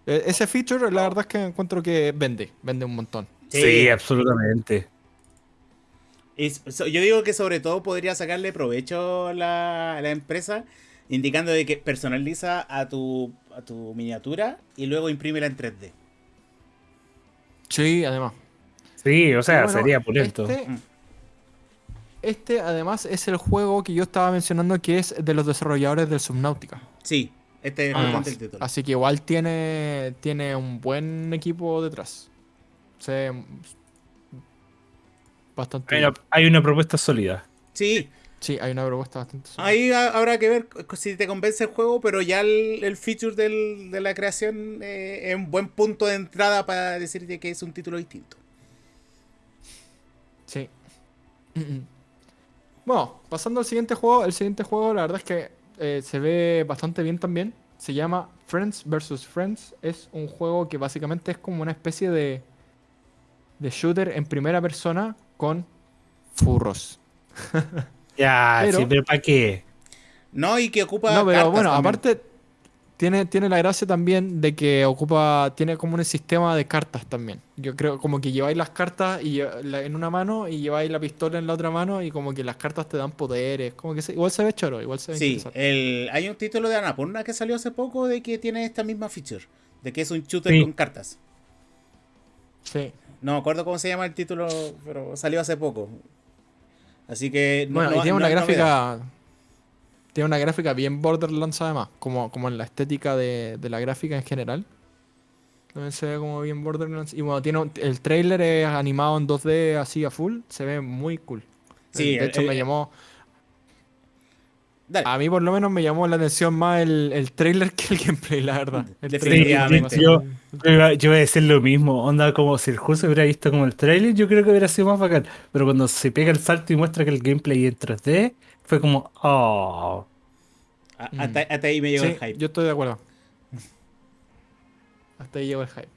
Eh, ese feature, la verdad es que encuentro que vende, vende un montón. Sí, absolutamente. Y so- yo digo que sobre todo podría sacarle provecho la, la empresa, indicando de que personaliza a tu, a tu miniatura y luego imprímela en 3D. Sí, además. Sí, o sea, bueno, sería pulento. Este, Mm. este, además es el juego que yo estaba mencionando que es de los desarrolladores del Subnautica. Sí, este es Además. el título. Así que igual tiene, tiene un buen equipo detrás. Se bastante Hay una, hay una propuesta sólida. Sí, Sí, hay una propuesta bastante ahí ha- habrá que ver si te convence el juego, pero ya el, el feature del- de la creación eh, es un buen punto de entrada para decirte que es un título distinto. Sí. Bueno, pasando al siguiente juego. El siguiente juego, la verdad es que eh, se ve bastante bien también. Se llama Friends vs. Friends. Es un juego que básicamente es como una especie de, de shooter en primera persona con furros. [LAUGHS] Ya, Pero- sí, pero ¿para qué? No, y que ocupa. No, pero cartas bueno, también. aparte tiene, tiene la gracia también de que ocupa, tiene como un sistema de cartas también. Yo creo como que lleváis las cartas y, la- en una mano y lleváis la pistola en la otra mano y como que las cartas te dan poderes. Como que se- igual se ve choro, igual se ve Sí, el, hay un título de Anapurna que salió hace poco de que tiene esta misma feature. De que es un shooter Sí. con cartas. Sí. No me acuerdo cómo se llama el título, pero salió hace poco. Así que no, Bueno, no- y tiene no una gráfica. Tiene una gráfica bien Borderlands además, como, como en la estética de, de la gráfica en general. También se ve como bien Borderlands. Y bueno, tiene un- el trailer es animado en 2D así a full. Se ve muy cool. Sí, de el- hecho el- me llamó. Dale. A mí por lo menos me llamó la atención más el, el trailer que el gameplay, la verdad. El Definitivamente. trailer Yo- Yo iba a decir lo mismo, onda como si el juego se hubiera visto como el trailer, yo creo que hubiera sido más bacán. Pero cuando se pega el salto y muestra que el gameplay es en 3D, fue como, oh. A- hasta, hasta ahí me llegó Sí, el hype. yo estoy de acuerdo. [LAUGHS] Hasta ahí llegó el hype.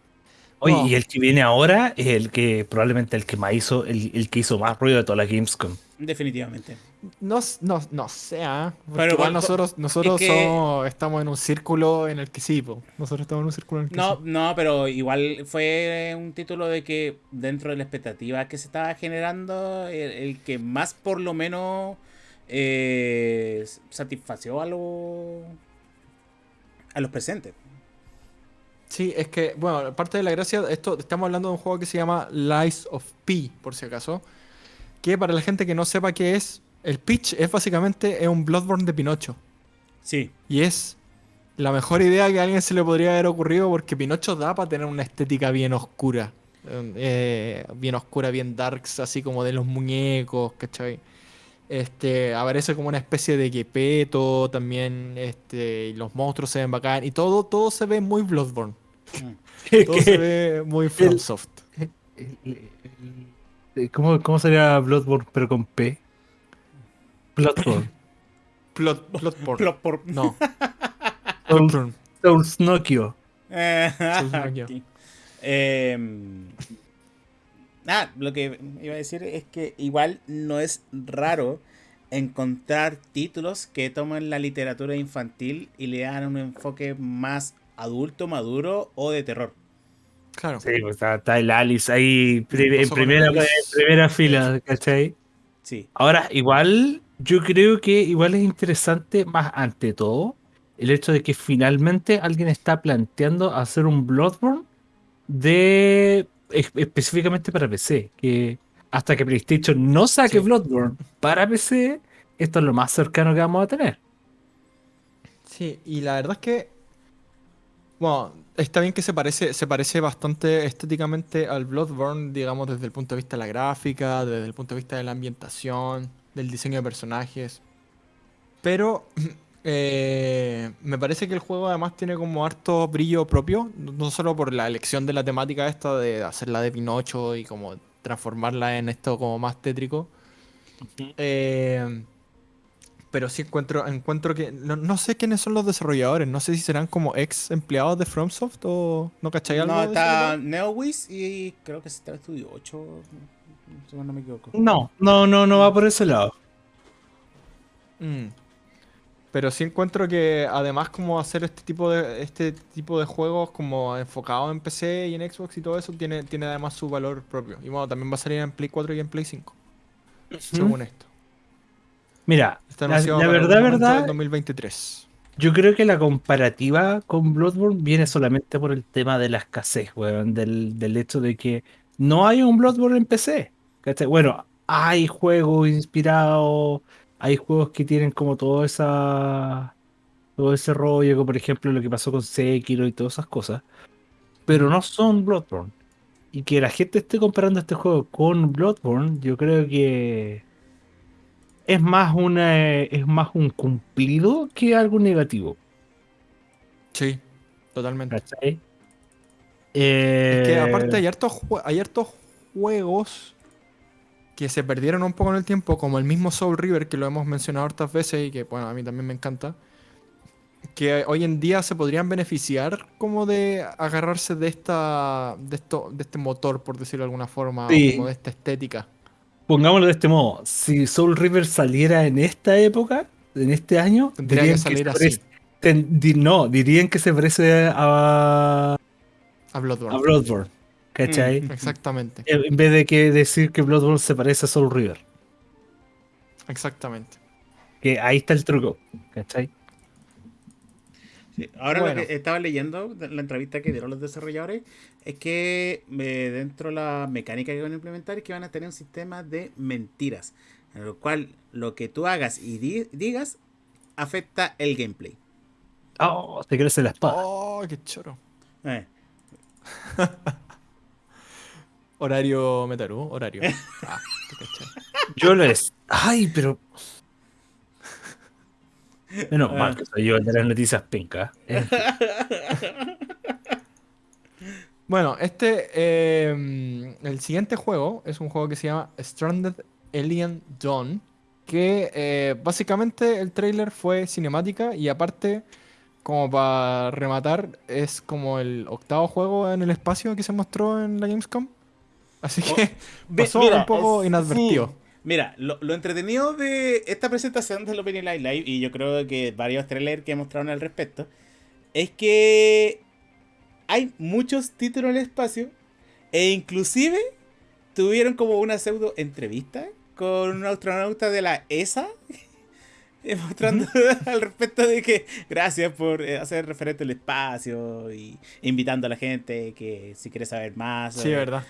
Oye, No. y el que viene ahora es el que probablemente el que más hizo, el, el que hizo más ruido de toda la Gamescom. Definitivamente. No, no, no sé, ¿ah? Porque Pero igual nosotros, nosotros es que- somos- estamos en un círculo en el que sí, po. nosotros estamos en un círculo en el que No, sí. no, pero igual fue un título de que dentro de la expectativa que se estaba generando, el, el que más por lo menos eh, satisfació a, los a los presentes. Sí, es que, bueno, parte de la gracia, esto, estamos hablando de un juego que se llama Lies of P, por si acaso. Que para la gente que no sepa qué es, el pitch es básicamente es un Bloodborne de Pinocho. Sí, Y es la mejor idea que a alguien se le podría haber ocurrido porque Pinocho da para tener una estética bien oscura. Eh, bien oscura, bien darks, así como de los muñecos, ¿cachai? Este, aparece como una especie de quepeto también, este, y los monstruos se ven bacán, y todo, todo se ve muy Bloodborne. [LAUGHS] Todo se ve muy FromSoft. ¿Cómo, ¿Cómo sería Bloodborne pero con P? Bloodborne. [COUGHS] Plot, Bloodborne. Por- No, [LAUGHS] Souls, Bloodborne. Souls Nokio. Eh, Souls [LAUGHS] Nokia. ok. Em, ah, lo que iba a decir es que igual no es raro encontrar títulos que toman la literatura infantil y le dan un enfoque más adulto, maduro o de terror. Claro. Sí, pues está, está el Alice ahí pri- en primera, el Alice. en primera fila, ¿cachai? Sí, Ahora, igual, yo creo que igual es interesante, más ante todo, el hecho de que finalmente alguien está planteando hacer un Bloodborne de es- específicamente para PC. Que hasta que PlayStation no saque Sí. Bloodborne para PC, esto es lo más cercano que vamos a tener. Sí, y la verdad es que Bueno, está bien que se parece, se parece bastante estéticamente al Bloodborne, digamos, desde el punto de vista de la gráfica, desde el punto de vista de la ambientación, del diseño de personajes. Pero [CLEARS THROAT] eh, me parece que el juego además tiene como harto brillo propio, no solo por la elección de la temática esta de hacerla de Pinocho y como transformarla en esto como más tétrico. Eh, pero sí encuentro, encuentro que. No, no sé quiénes son los desarrolladores. No sé si serán como ex empleados de FromSoft o. ¿No cacháis algo? No, está? NeoWiz y creo que está Studio 8, si no me equivoco. No, no, no, no va por ese lado. Mm. Pero sí encuentro que además como hacer este tipo de este tipo de juegos como enfocados en PC y en Xbox y todo eso tiene, tiene además su valor propio. Y bueno, también va a salir en Play 4 y en Play 5. Según esto. Mira, Está la, la verdad, verdad, 2023. yo creo que la comparativa con Bloodborne viene solamente por el tema de la escasez, weón, del, del hecho de que no hay un Bloodborne en PC. ¿cachai? Bueno, hay juegos inspirados, hay juegos que tienen como toda esa todo ese rollo, como por ejemplo lo que pasó con Sekiro y todas esas cosas, pero no son Bloodborne. Y que la gente esté comparando este juego con Bloodborne, yo creo que es más una es más un cumplido que algo negativo. Sí, totalmente. ¿Cachai? Es que Eh, aparte hay hartos, jue- hay hartos juegos que se perdieron un poco en el tiempo, como el mismo Soul River, que lo hemos mencionado hartas veces y que, bueno, a mí también me encanta, que hoy en día se podrían beneficiar como de agarrarse de esta de esto de este motor, por decirlo de alguna forma, o como de esta estética. Pongámoslo de este modo, si Soul River saliera en esta época, en este año, Tendría dirían que salir se así. parece- ten- di- no, dirían que se parece a, A Bloodborne. a Bloodborne. ¿Cachai? Mm. Exactamente, En vez de que decir que Bloodborne se parece a Soul River. exactamente. Que ahí está el truco. ¿Cachai? Sí, Ahora Bueno. lo que estaba leyendo, la entrevista que dieron los desarrolladores, es que eh, dentro de la mecánica que van a implementar es que van a tener un sistema de mentiras, en el cual lo que tú hagas y di- digas afecta el gameplay. Oh, te crece la espada. Oh, qué choro. Eh, [LAUGHS] Horario Metaru, horario. [LAUGHS] Ah, te. Yo lo es. Ay, pero. Menos mal Ah. que soy yo el de las noticias pinca. Eh, [LAUGHS] Bueno, este, eh, el siguiente juego es un juego que se llama Stranded Alien Dawn, que eh, básicamente el trailer fue cinemática y aparte, como para rematar, es como el octavo juego en el espacio que se mostró en la Gamescom. Así Oh, que pasó mira, un poco es- inadvertido. sí. Mira, lo, lo entretenido de esta presentación del Opening Live Live, y yo creo que varios trailers que mostraron al respecto, es que hay muchos títulos en el espacio e inclusive tuvieron como una pseudo entrevista con un astronauta de la ESA [LAUGHS] mostrando [LAUGHS] al respecto de que gracias por eh, hacer referente al espacio y invitando a la gente que si quiere saber más Sí, verdad.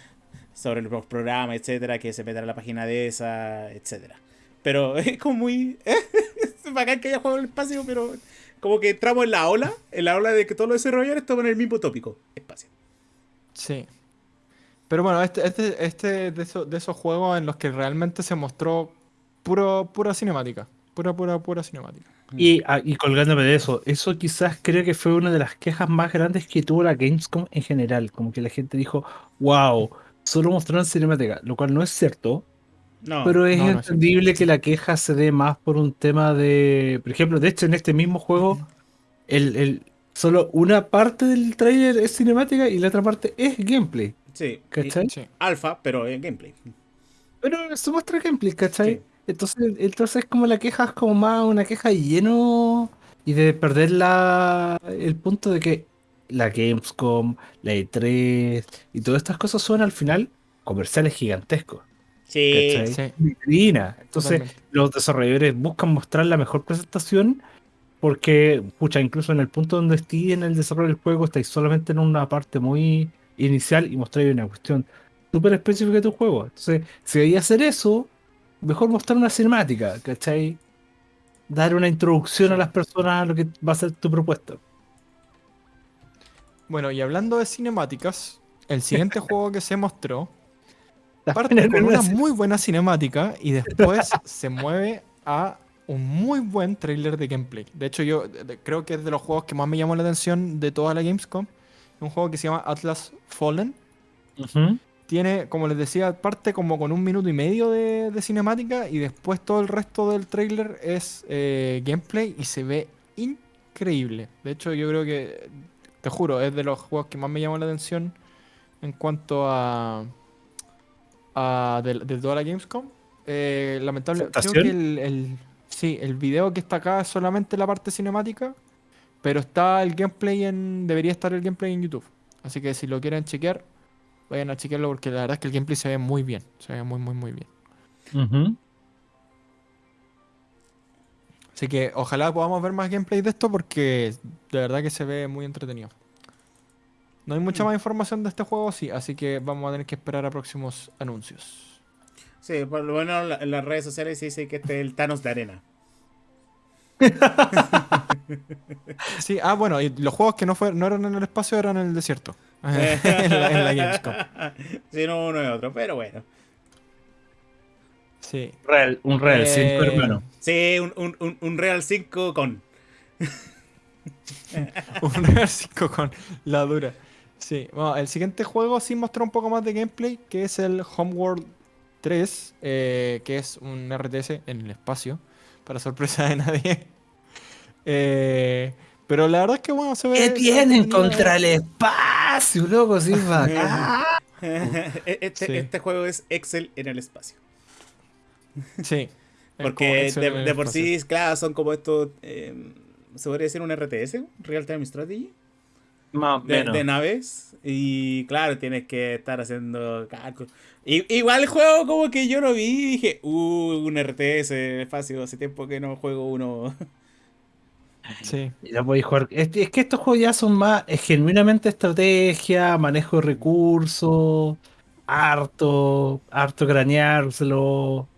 Sobre los programas, etcétera, que se metan a la página de esa, etcétera. Pero [LAUGHS] es como muy. es [LAUGHS] bacán que haya en el espacio, pero como que entramos en la ola, en la ola de que todos los desarrolladores toman el mismo tópico: espacio. Sí. Pero bueno, este, este, este de, esos, de esos juegos en los que realmente se mostró puro, pura cinemática. Pura, pura, pura cinemática. Y, ah, y colgándome de eso, eso quizás creo que fue una de las quejas más grandes que tuvo la Gamescom en general. Como que la gente dijo, wow, solo mostraron cinemática, lo cual no es cierto. No, Pero es no, no es cierto. entendible que la queja se dé más por un tema de. Por ejemplo, de hecho, en este mismo juego, el, el- solo una parte del trailer es cinemática y la otra parte es gameplay. sí. ¿Cachai? y- Sí. Alfa, pero en gameplay. Pero se muestra gameplay, ¿cachai? Sí. Entonces, entonces como la queja es como más una queja lleno y de perder la, el punto de que la Gamescom, la E3 y todas estas cosas son al final comerciales gigantescos. Sí. ¿cachai? Sí. Vitrina. Entonces, Totalmente. los desarrolladores buscan mostrar la mejor presentación porque, pucha, incluso en el punto donde estés en el desarrollo del juego, estáis solamente en una parte muy inicial y mostráis una cuestión súper específica de tu juego. Entonces, si a hacer eso, mejor mostrar una cinemática, ¿cachai? Dar una introducción a las personas a lo que va a ser tu propuesta. Bueno, y hablando de cinemáticas, el siguiente [LAUGHS] juego que se mostró parte con una muy buena cinemática y después se mueve a un muy buen trailer de gameplay. De hecho, yo creo que es de los juegos que más me llamó la atención de toda la Gamescom. Un juego que se llama Atlas Fallen. Tiene, como les decía, parte como con un minuto y medio de, de cinemática y después todo el resto del trailer es eh, gameplay y se ve increíble. De hecho, yo creo que, te juro, es de los juegos que más me llamó la atención en cuanto a, a de, de toda la Gamescom. Eh, lamentable, creo que el, el- sí, el video que está acá es solamente la parte cinemática, pero está el gameplay en, debería estar el gameplay en YouTube. Así que si lo quieren chequear, vayan a chequearlo porque la verdad es que el gameplay se ve muy bien. Se ve muy, muy, muy bien. Ujú. Así que ojalá podamos ver más gameplay de esto porque de verdad que se ve muy entretenido. No hay mucha más información de este juego, sí, así que vamos a tener que esperar a próximos anuncios. Sí, por lo menos en la- en las redes sociales se dice que este es el Thanos de arena. [LAUGHS] Sí, ah, bueno, y los juegos que no, fue, no eran en el espacio eran en el desierto. [LAUGHS] en, la, en la Gamescom. [LAUGHS] Sí, no uno es otro, pero bueno. Sí. Real, un Real 5, Eh, hermano. Sí, un, un, un, un Real 5 con. [LAUGHS] Un Real 5 con la dura. Sí, bueno, el siguiente juego sí mostró un poco más de gameplay, que es el Homeworld 3, eh, que es un RTS en el espacio, para sorpresa de nadie. [LAUGHS] Eh, pero la verdad es que bueno, se ve... ¿Qué tienen contra el espacio, loco? Sí, bacán. [LAUGHS] este, Sí. este juego es Excel en el espacio. Sí. [LAUGHS] Porque de, por sí, claro, son como estos. eh, ¿Se podría decir un RTS? Real Time Strategy. Más o de, menos. de naves. Y claro, tienes que estar haciendo cálculos. Y- Igual el juego como que yo lo vi y dije, uh, un RTS espacio, hace tiempo que no juego uno. [LAUGHS] Sí. Y ya podéis jugar. Es, es que estos juegos ya son más es genuinamente estrategia, manejo de recursos, harto, harto craneárselo.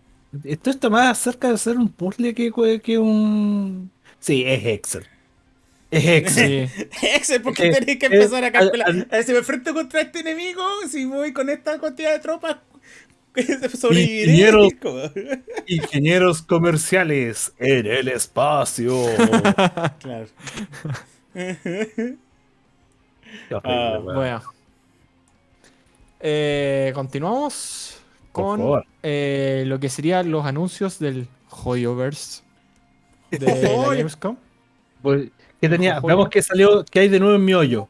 Esto está más cerca de ser un puzzle que, que un. Sí, es Excel. Es Excel. Sí. [LAUGHS] Excel, porque Eh, tenés que eh, empezar a calcular. al- A ver, si me enfrento contra este enemigo, si voy con esta cantidad de tropas, [LAUGHS] sobreviviré. Ingenieros. [LAUGHS] Ingenieros comerciales en el espacio. Claro. Qué horrible, weón. Bueno. Eh, continuamos con eh, lo que serían los anuncios del Hoyoverse de [LAUGHS] la. Gamescom. Pues, ¿Qué tenía? Ya. qué salió, qué hay de nuevo en mi hoyo.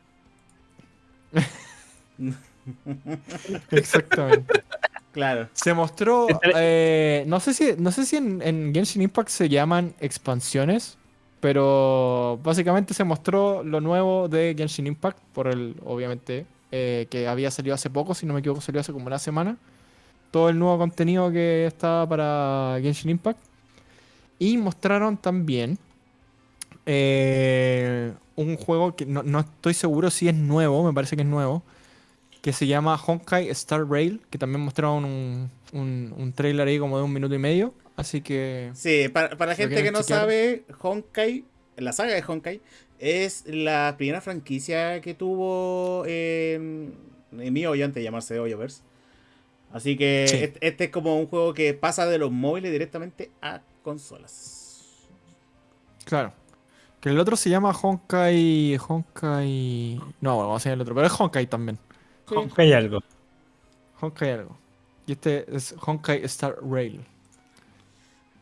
[LAUGHS] Exactamente. Claro. Se mostró. Eh, no sé si, no sé si en, en Genshin Impact se llaman expansiones. Pero básicamente se mostró lo nuevo de Genshin Impact. Por el, obviamente, eh, que había salido hace poco, si no me equivoco, salió hace como una semana. Todo el nuevo contenido que está para Genshin Impact. Y mostraron también eh, un juego que no, no estoy seguro si es nuevo, me parece que es nuevo, que se llama Honkai Star Rail, que también mostraron un, un, un trailer ahí como de un minuto y medio. Así que Sí, para, para la gente que no chequear. sabe, Honkai, la saga de Honkai, es la primera franquicia que tuvo en, en mi hoyo antes de llamarse Hoyoverse. Así que Sí. este, este es como un juego que pasa de los móviles directamente a consolas. Claro. Que el otro se llama Honkai. Honkai. No, bueno, vamos a el otro, pero es Honkai también. Sí. Hay algo. Honkai algo. Y este es Honkai Star Rail.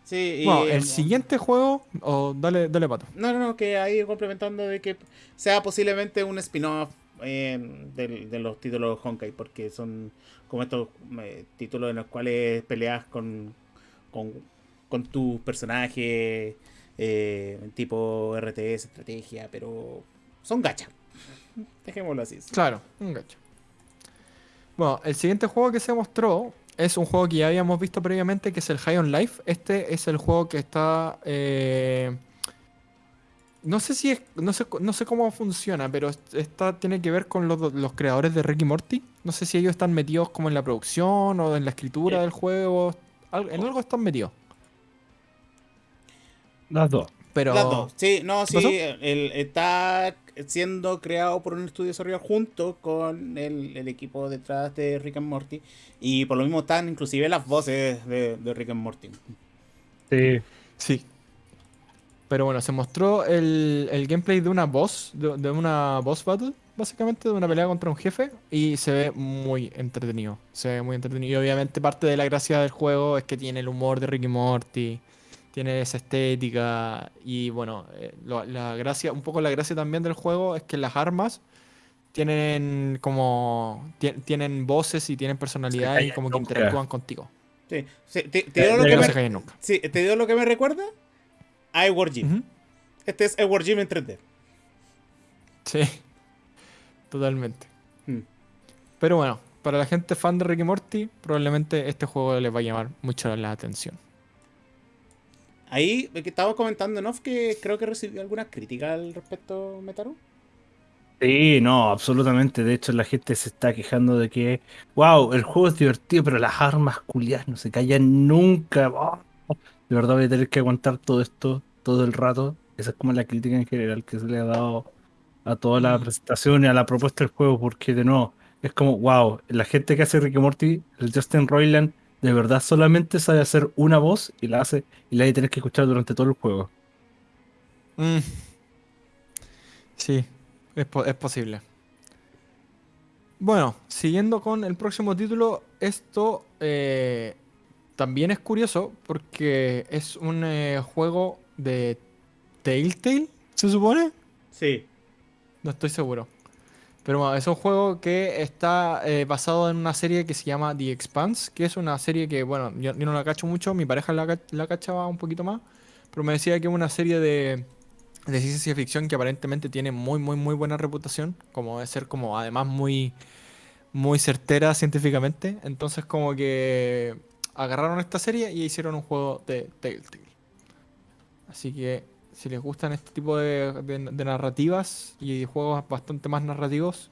Sí, y, Bueno, el em, siguiente juego. O dale, dale pato. No, no, no, que ahí complementando de que sea posiblemente un spin-off eh, del- de, los títulos Honkai, porque son como estos eh, títulos en los cuales peleas con, con, con tu personaje, eh, tipo RTS, estrategia, pero son gacha. Dejémoslo así. Claro, un gacho. Bueno, el siguiente juego que se mostró es un juego que ya habíamos visto previamente, que es el High on Life. Este es el juego que está. eh, no sé si es. No sé, no sé cómo funciona, pero está, tiene que ver con los, los creadores de Ricky Morty. No sé si ellos están metidos como en la producción o en la escritura Eh. del juego. En algo están metidos. Las dos. Pero. Las dos. Sí, no, sí, el, está siendo creado por un estudio de desarrollo junto con el, el equipo detrás de Rick and Morty. Y por lo mismo están inclusive las voces de, de Rick and Morty. Sí. Sí. Pero bueno, se mostró el, el gameplay de una boss, de, de una boss battle, básicamente, de una pelea contra un jefe, y se ve muy entretenido. Se ve muy entretenido. Y obviamente parte de la gracia del juego es que tiene el humor de Ricky Morty, tiene esa estética, y bueno, eh, lo- la gracia, un poco la gracia también del juego es que las armas tienen como, ti- tienen voces y tienen personalidad y como que interactúan contigo. Sí. Sí, ¿Te, te Eh, digo lo que me, sí, ¿te digo lo que me recuerda? A Edward Jim. Este es Edward Jim en 3D. Sí, totalmente. Mm. Pero bueno, para la gente fan de Ricky Morty, probablemente este juego les va a llamar mucho la atención. Ahí eh, que estaba comentando en off que creo que recibió algunas críticas al respecto, Metaru. Sí, no, absolutamente. De hecho, la gente se está quejando de que, wow, el juego es divertido, pero las armas culiadas no se callan nunca. Oh, de verdad voy a tener que aguantar todo esto todo el rato. Esa es como la crítica en general que se le ha dado a toda la Mm. presentación y a la propuesta del juego, porque de nuevo, es como, wow, la gente que hace Ricky Morty, el Justin Roiland, de verdad solamente sabe hacer una voz y la hace y la hay que tener que escuchar durante todo el juego. Mm. Sí, es, po- es posible. Bueno, siguiendo con el próximo título, esto eh, también es curioso porque es un eh, juego de Telltale, ¿se supone? Sí. No estoy seguro. Pero bueno, es un juego que está eh, basado en una serie que se llama The Expanse, que es una serie que, bueno, yo, yo no la cacho mucho, mi pareja la, la cachaba un poquito más, pero me decía que es una serie de, de ciencia ficción que aparentemente tiene muy, muy, muy buena reputación, como de ser como además muy, muy certera científicamente. Entonces como que agarraron esta serie y hicieron un juego de Telltale. Así que si les gustan este tipo de, de- de narrativas y juegos bastante más narrativos,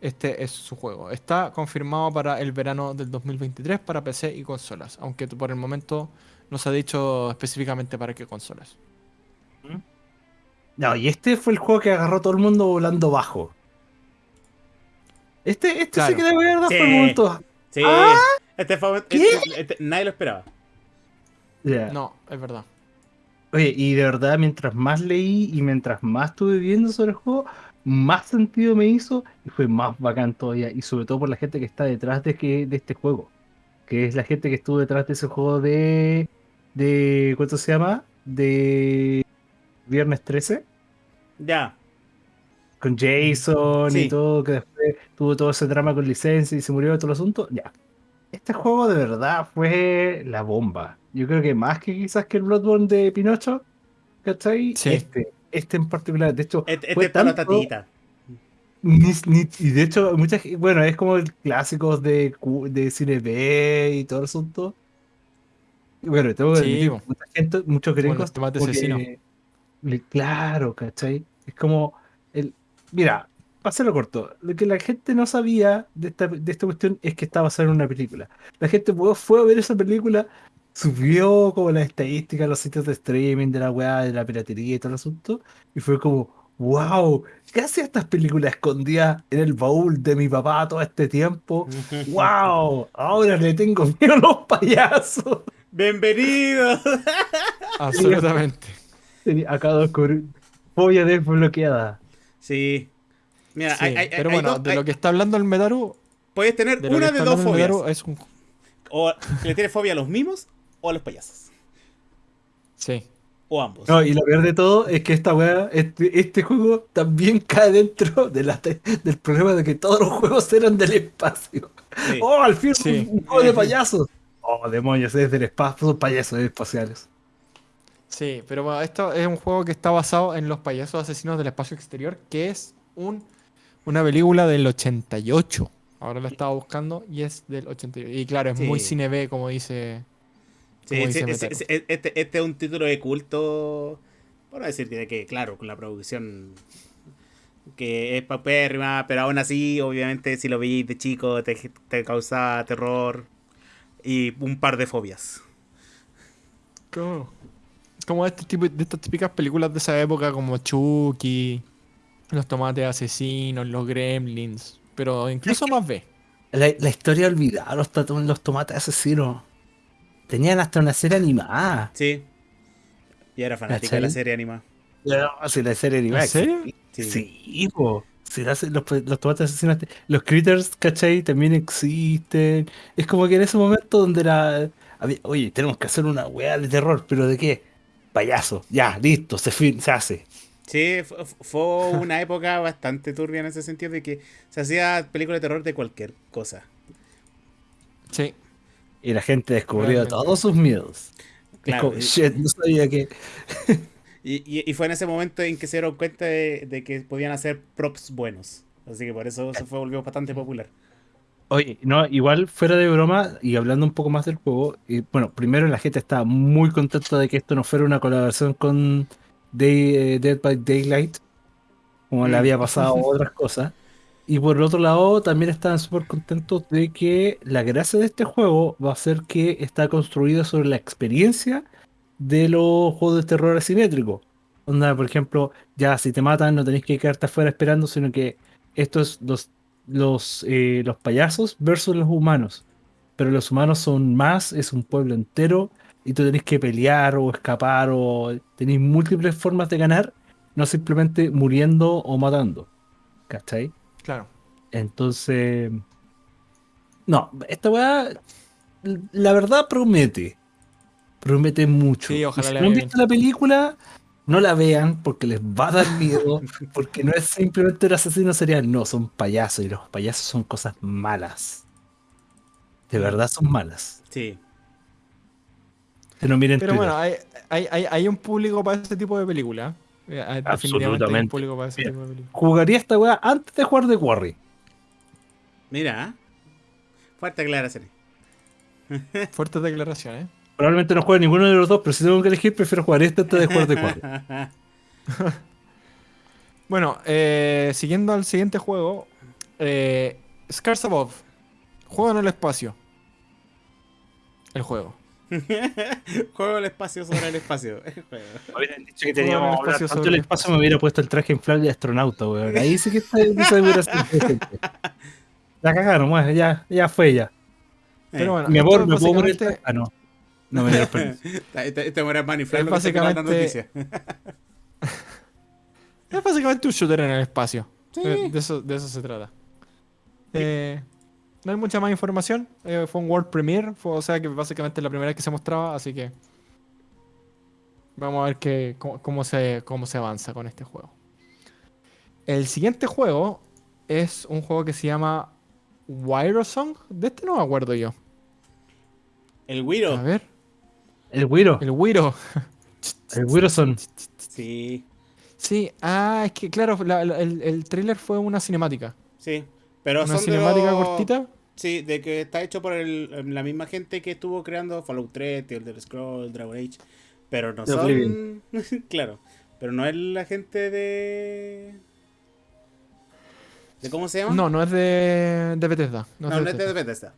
este es su juego. Está confirmado para el verano del 2023 para PC y consolas, aunque por el momento no se ha dicho específicamente para qué consolas. No, y este fue el juego que agarró todo el mundo volando bajo. Este, este sí Claro. que de verdad Sí. fue el momento. Sí. Ah, Este fue. ¿Qué? este- este- nadie lo esperaba. Ya. No, es verdad. Oye, y de verdad, mientras más leí y mientras más estuve viendo sobre el juego, más sentido me hizo y fue más bacán todavía. Y sobre todo por la gente que está detrás de, que, de este juego. Que es la gente que estuvo detrás de ese juego de. de ¿Cuánto se llama? De. Viernes 13. Ya. Con Jason Sí. y todo, que después tuvo todo ese drama con licencia y se murió todo el asunto. Ya. Este juego de verdad fue la bomba. Yo creo que más que quizás que el Bloodborne de Pinocho, ¿cachai? Sí. Este, este en particular. De hecho, Este, este fue es para la tanto- tatita. ni- ni- y de hecho, mucha, ge- bueno, es como el clásico de, de cine B y todo el asunto. Bueno, tengo que Sí, admitir, bo. mucha gente, muchos gringos. que asesinos. le- claro, ¿cachai? Es como el. Mira, para hacerlo corto, lo que la gente no sabía de esta, de esta cuestión es que estaba basada en una película. La gente fue, fue a ver esa película, subió como las estadísticas, los sitios de streaming, de la weá, de la piratería y todo el asunto, y fue como, wow, ¿qué hacía estas películas escondidas en el baúl de mi papá todo este tiempo? [LAUGHS] ¡Wow! Ahora le tengo miedo a los payasos. Bienvenido. Absolutamente. Acabo de descubrir fobia desbloqueada. Sí. Mira, Sí, hay- hay- pero hay bueno, dos- de hay- lo que está hablando el Metaru, puedes tener de una de dos fobias. Metaru es un... O le tienes fobia a los mimos o a los payasos. Sí. O ambos. No, y lo peor de todo es que esta weá, este, este juego también [LAUGHS] cae dentro de la te- del problema de que todos los juegos eran del espacio. Sí. ¡Oh, al fin Sí. un, un juego de payasos! ¡Oh, demonios! Es del espacio, son payasos espaciales. Sí, pero bueno, esto es un juego que está basado en Los payasos asesinos del espacio exterior, que es un, una película del 88. Ahora la estaba buscando y es del 88. Y claro, es muy cine B, como dice. Sí, como dice este, este es un título de culto. Por decir que, que, claro, con la producción que es papérrima, pero aún así, obviamente, si lo veis de chico, te, te causa terror y un par de fobias. Como, como este tipo, de estas típicas películas de esa época, como Chucky. Los tomates asesinos, los gremlins. Pero incluso más B. La, la historia olvidada, los, tomates asesinos. Tenían hasta una serie animada. Sí. Y era fanática de la serie animada. No, si la serie animada. ¿En serio? Sí. Sí, po. Si la- los, los tomates asesinos, los critters, ¿cachai? También existen. Es como que en ese momento donde era. había- Oye, tenemos que hacer una weá de terror, pero ¿de qué? Payaso. Ya, listo, se, fin, se hace. Sí, fu- fu- fue una [LAUGHS] época bastante turbia en ese sentido de que se hacía películas de terror de cualquier cosa. Sí. Y la gente descubrió Realmente. todos sus miedos. Claro, como, y- shit, no sabía que. [LAUGHS] Y, y- y fue en ese momento en que se dieron cuenta de, de que podían hacer props buenos. Así que por eso se fue volvió bastante popular. Oye, no, igual fuera de broma y hablando un poco más del juego, y, bueno, primero la gente está muy contenta de que esto no fuera una colaboración con Day- eh, Dead by Daylight, como le Mm. había pasado [LAUGHS] otras cosas. Y por el otro lado, también estaban súper contentos de que la gracia de este juego va a ser que está construido sobre la experiencia de los juegos de terror asimétrico. Onda, por ejemplo, ya si te matan no tenés que quedarte afuera esperando, sino que estos los los, eh, los payasos versus los humanos. Pero los humanos son más, es un pueblo entero y tú tenés que pelear o escapar o tenéis múltiples formas de ganar, no simplemente muriendo o matando. ¿Cachai? Claro. Entonces... No, esta weá, la verdad promete. Promete mucho. Sí, ojalá si no han visto la película, no la vean porque les va a dar miedo. [LAUGHS] porque no es simplemente un asesino serial, no, son payasos y los payasos son cosas malas. De verdad son malas. Sí. Miren Pero Twitter. bueno, hay, hay, hay, hay un público para ese tipo de película. Eh, hay- Definitivamente hay un Absolutamente. público para ese Mira. tipo de película. Jugaría esta weá antes de jugar de Quarry. Mira. ¿eh? Fuerte aclaración. [LAUGHS] Fuertes declaraciones. Probablemente no juegue ninguno de los dos, pero si tengo que elegir, prefiero jugar este antes de jugar de Quarry. [LAUGHS] Bueno, eh, siguiendo al siguiente juego. Eh, Scars Above. Juego en el espacio. El juego. [LAUGHS] Juego el espacio sobre el espacio. [LAUGHS] Hubieran dicho que el teníamos hablar espacio tanto sobre el el espacio, me hubiera puesto el traje inflable de astronauta, weón. Ahí sí que está. [LAUGHS] La cagaron, bueno, ya, ya fue ya. Pero bueno, Mi amor, ¿me puedo el traje? Ah, no. No me dieron permiso. Este, este muere maniflar básicamente- noticia. Es básicamente un shooter en el espacio. Sí. Eh, De, eso, de eso se trata. Eh, no hay mucha más información. eh, fue un World Premiere. Fue, o sea que básicamente es la primera vez que se mostraba. Así que. Vamos a ver qué, cómo, cómo se, cómo se avanza con este juego. El siguiente juego es un juego que se llama Wirosong. De este no me acuerdo yo. El A Wiro. ver. El Wiro, El Wiro. [LAUGHS] el Wiroson. Sí. Sí, ah, es que claro, la- la- el, el trailer fue una cinemática. Sí. Pero Una son de cinemática los- cortita. Sí, de que está hecho por el- la misma gente que estuvo creando Fallout 3, The Elder Scrolls, Dragon Age. Pero no The son. [LAUGHS] claro. Pero no es la gente de. ¿De cómo se llama? No, no es de, de Bethesda. No, no, es no de es de Bethesda. Bethesda.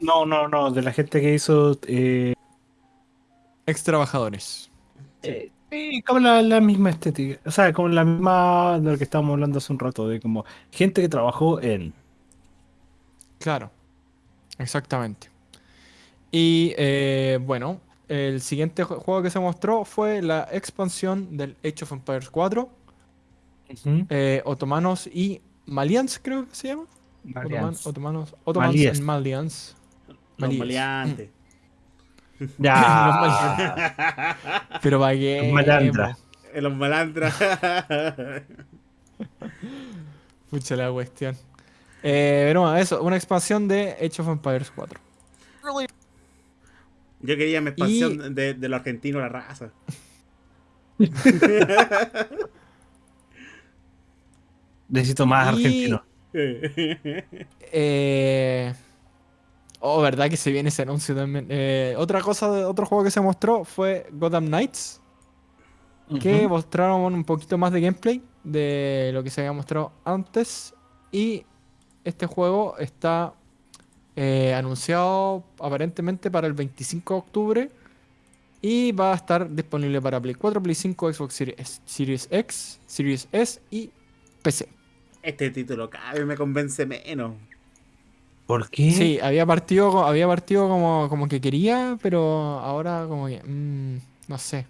No, no, no, de la gente que hizo. Eh, Ex trabajadores. eh, sí, como la, la misma estética. O sea, como la misma de lo que estábamos hablando hace un rato, de como gente que trabajó en. Claro. Exactamente. Y eh, bueno, el siguiente ju- juego que se mostró fue la expansión del Age of Empires 4. eh, otomanos y Malians, creo que se llama. Otoman- otomanos, and Malians. Los Malíes. maleantes. Ya. [LAUGHS] Pero para qué. Los malandras. Eh, Los malandras. [LAUGHS] Pucha la cuestión. Eh, pero bueno, eso, una expansión de Age of Empires 4. Yo quería mi expansión de, de lo argentino, la raza. [LAUGHS] Necesito más Y- argentino. Eh... Oh, verdad que se viene ese anuncio también. Eh, otra cosa, otro juego que se mostró fue Gotham Knights, que mostraron un poquito más de gameplay de lo que se había mostrado antes. Y este juego está eh, anunciado aparentemente para el 25 de octubre. Y va a estar disponible para Play 4, Play 5, Xbox Series, Series X, Series S y PC. Este título cada vez me convence menos. ¿Por qué? Sí, había partido, co- había partido como, como que quería, pero ahora como que, mm, no sé.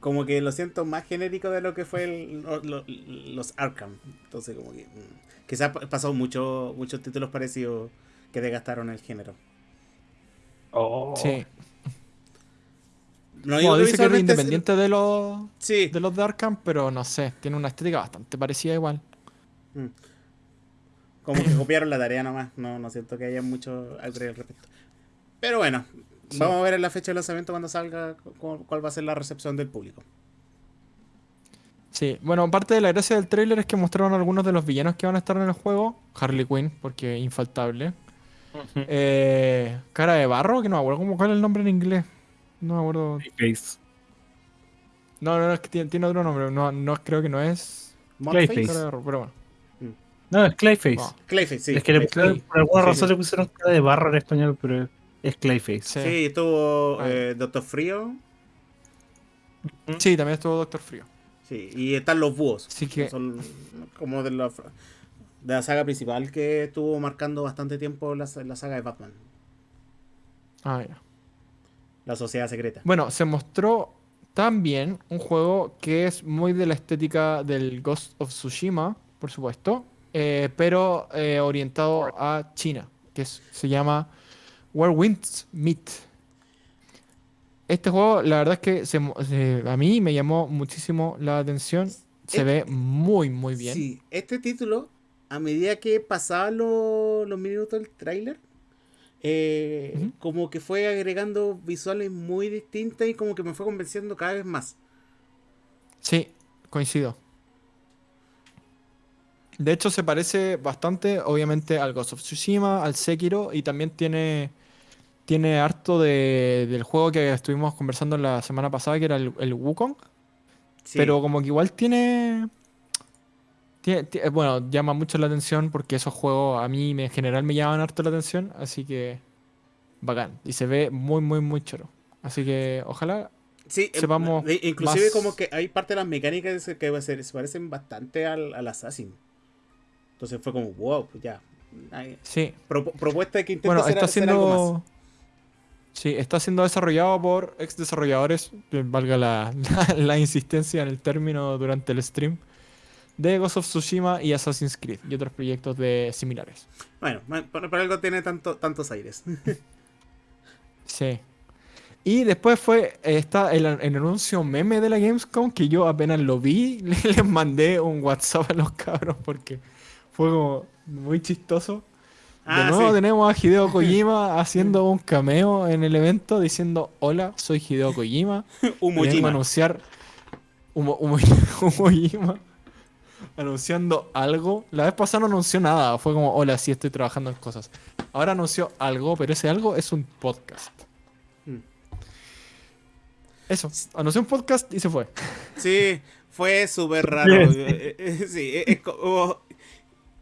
Como que lo siento más genérico de lo que fue el- lo- lo- los Arkham. Entonces, como que. mm, Quizás ha pasado mucho, muchos títulos parecidos que desgastaron el género. Oh. Sí. No digo Bueno, dice que es visualmente sea- independiente de los, Sí. de los de Arkham, pero no sé, tiene una estética bastante parecida igual. Mm. Como que copiaron la tarea nomás. No, no siento que haya mucho algo al respecto. Pero bueno, Sí. vamos a ver en la fecha de lanzamiento cuando salga cu- cuál va a ser la recepción del público. Sí, bueno, parte de la gracia del tráiler es que mostraron algunos de los villanos que van a estar en el juego. Harley Quinn, porque infaltable. Eh, cara de barro, que no me acuerdo cómo cuál es el nombre en inglés. No me acuerdo. Face. No, no, no, es que tiene, tiene otro nombre. No, no, creo que no es. Clayface. cara de barro, pero bueno. No, es Clayface. Clayface, sí. es que le por alguna Sí, razón sí. le pusieron cara de barro en español, pero es Clayface. sí. Sí, estuvo Ah. eh, Doctor Frío. Sí, también estuvo Doctor Frío. Sí, y están los búhos. Así que, Son como de la, de la saga principal que estuvo marcando bastante tiempo la, la saga de Batman. ah, ya. La Sociedad Secreta. Bueno, se mostró también un juego que es muy de la estética del Ghost of Tsushima, por supuesto, eh, pero eh, orientado a China, que es- se llama Where Winds Meet. Este juego, la verdad es que se mo- se- a mí me llamó muchísimo la atención. Se Eh, ve muy, muy bien. Sí, este título, a medida que pasaban lo- los minutos del tráiler, eh, como que fue agregando visuales muy distintas y como que me fue convenciendo cada vez más. Sí, coincido. De hecho, se parece bastante, obviamente, al Ghost of Tsushima, al Sekiro, y también tiene, tiene harto de- del juego que estuvimos conversando la semana pasada, que era el, el Wukong. Sí. Pero como que igual tiene, tiene- ti- Bueno, llama mucho la atención porque esos juegos a mí me- en general me llaman harto la atención, así que bacán. Y se ve muy, muy, muy choro. Así que ojalá Sí, eh, sepamos de- inclusive más- como que hay parte de las mecánicas que se parecen bastante al, al Assassin. Entonces fue como, wow, pues ya. Sí. propu- propuesta que intente Bueno, hacer, está hacer algo más. siendo. Sí, está siendo desarrollado por ex desarrolladores, que valga la, la- [LAUGHS] la insistencia en el término durante el stream, de Ghost of Tsushima y Assassin's Creed y otros proyectos de similares. Bueno, por, por algo tiene tanto, tantos aires. [LAUGHS] Sí. Y después fue eh, está el, el anuncio meme de la Gamescom que yo apenas lo vi, [LAUGHS] les mandé un WhatsApp a los cabros porque fue como muy chistoso. De Ah, nuevo sí. tenemos a Hideo [LAUGHS] Kojima haciendo un cameo en el evento diciendo hola, soy Hideo Kojima. [LAUGHS] Humo Vengo a Jima. anunciar Humo, Humo- [LAUGHS] Humojima anunciando algo. La vez pasada no anunció nada, fue como hola, sí estoy trabajando en cosas. Ahora anunció algo, pero ese algo es un podcast. Mm. Eso, anunció un podcast y se fue. Sí, fue súper raro. Sí, es como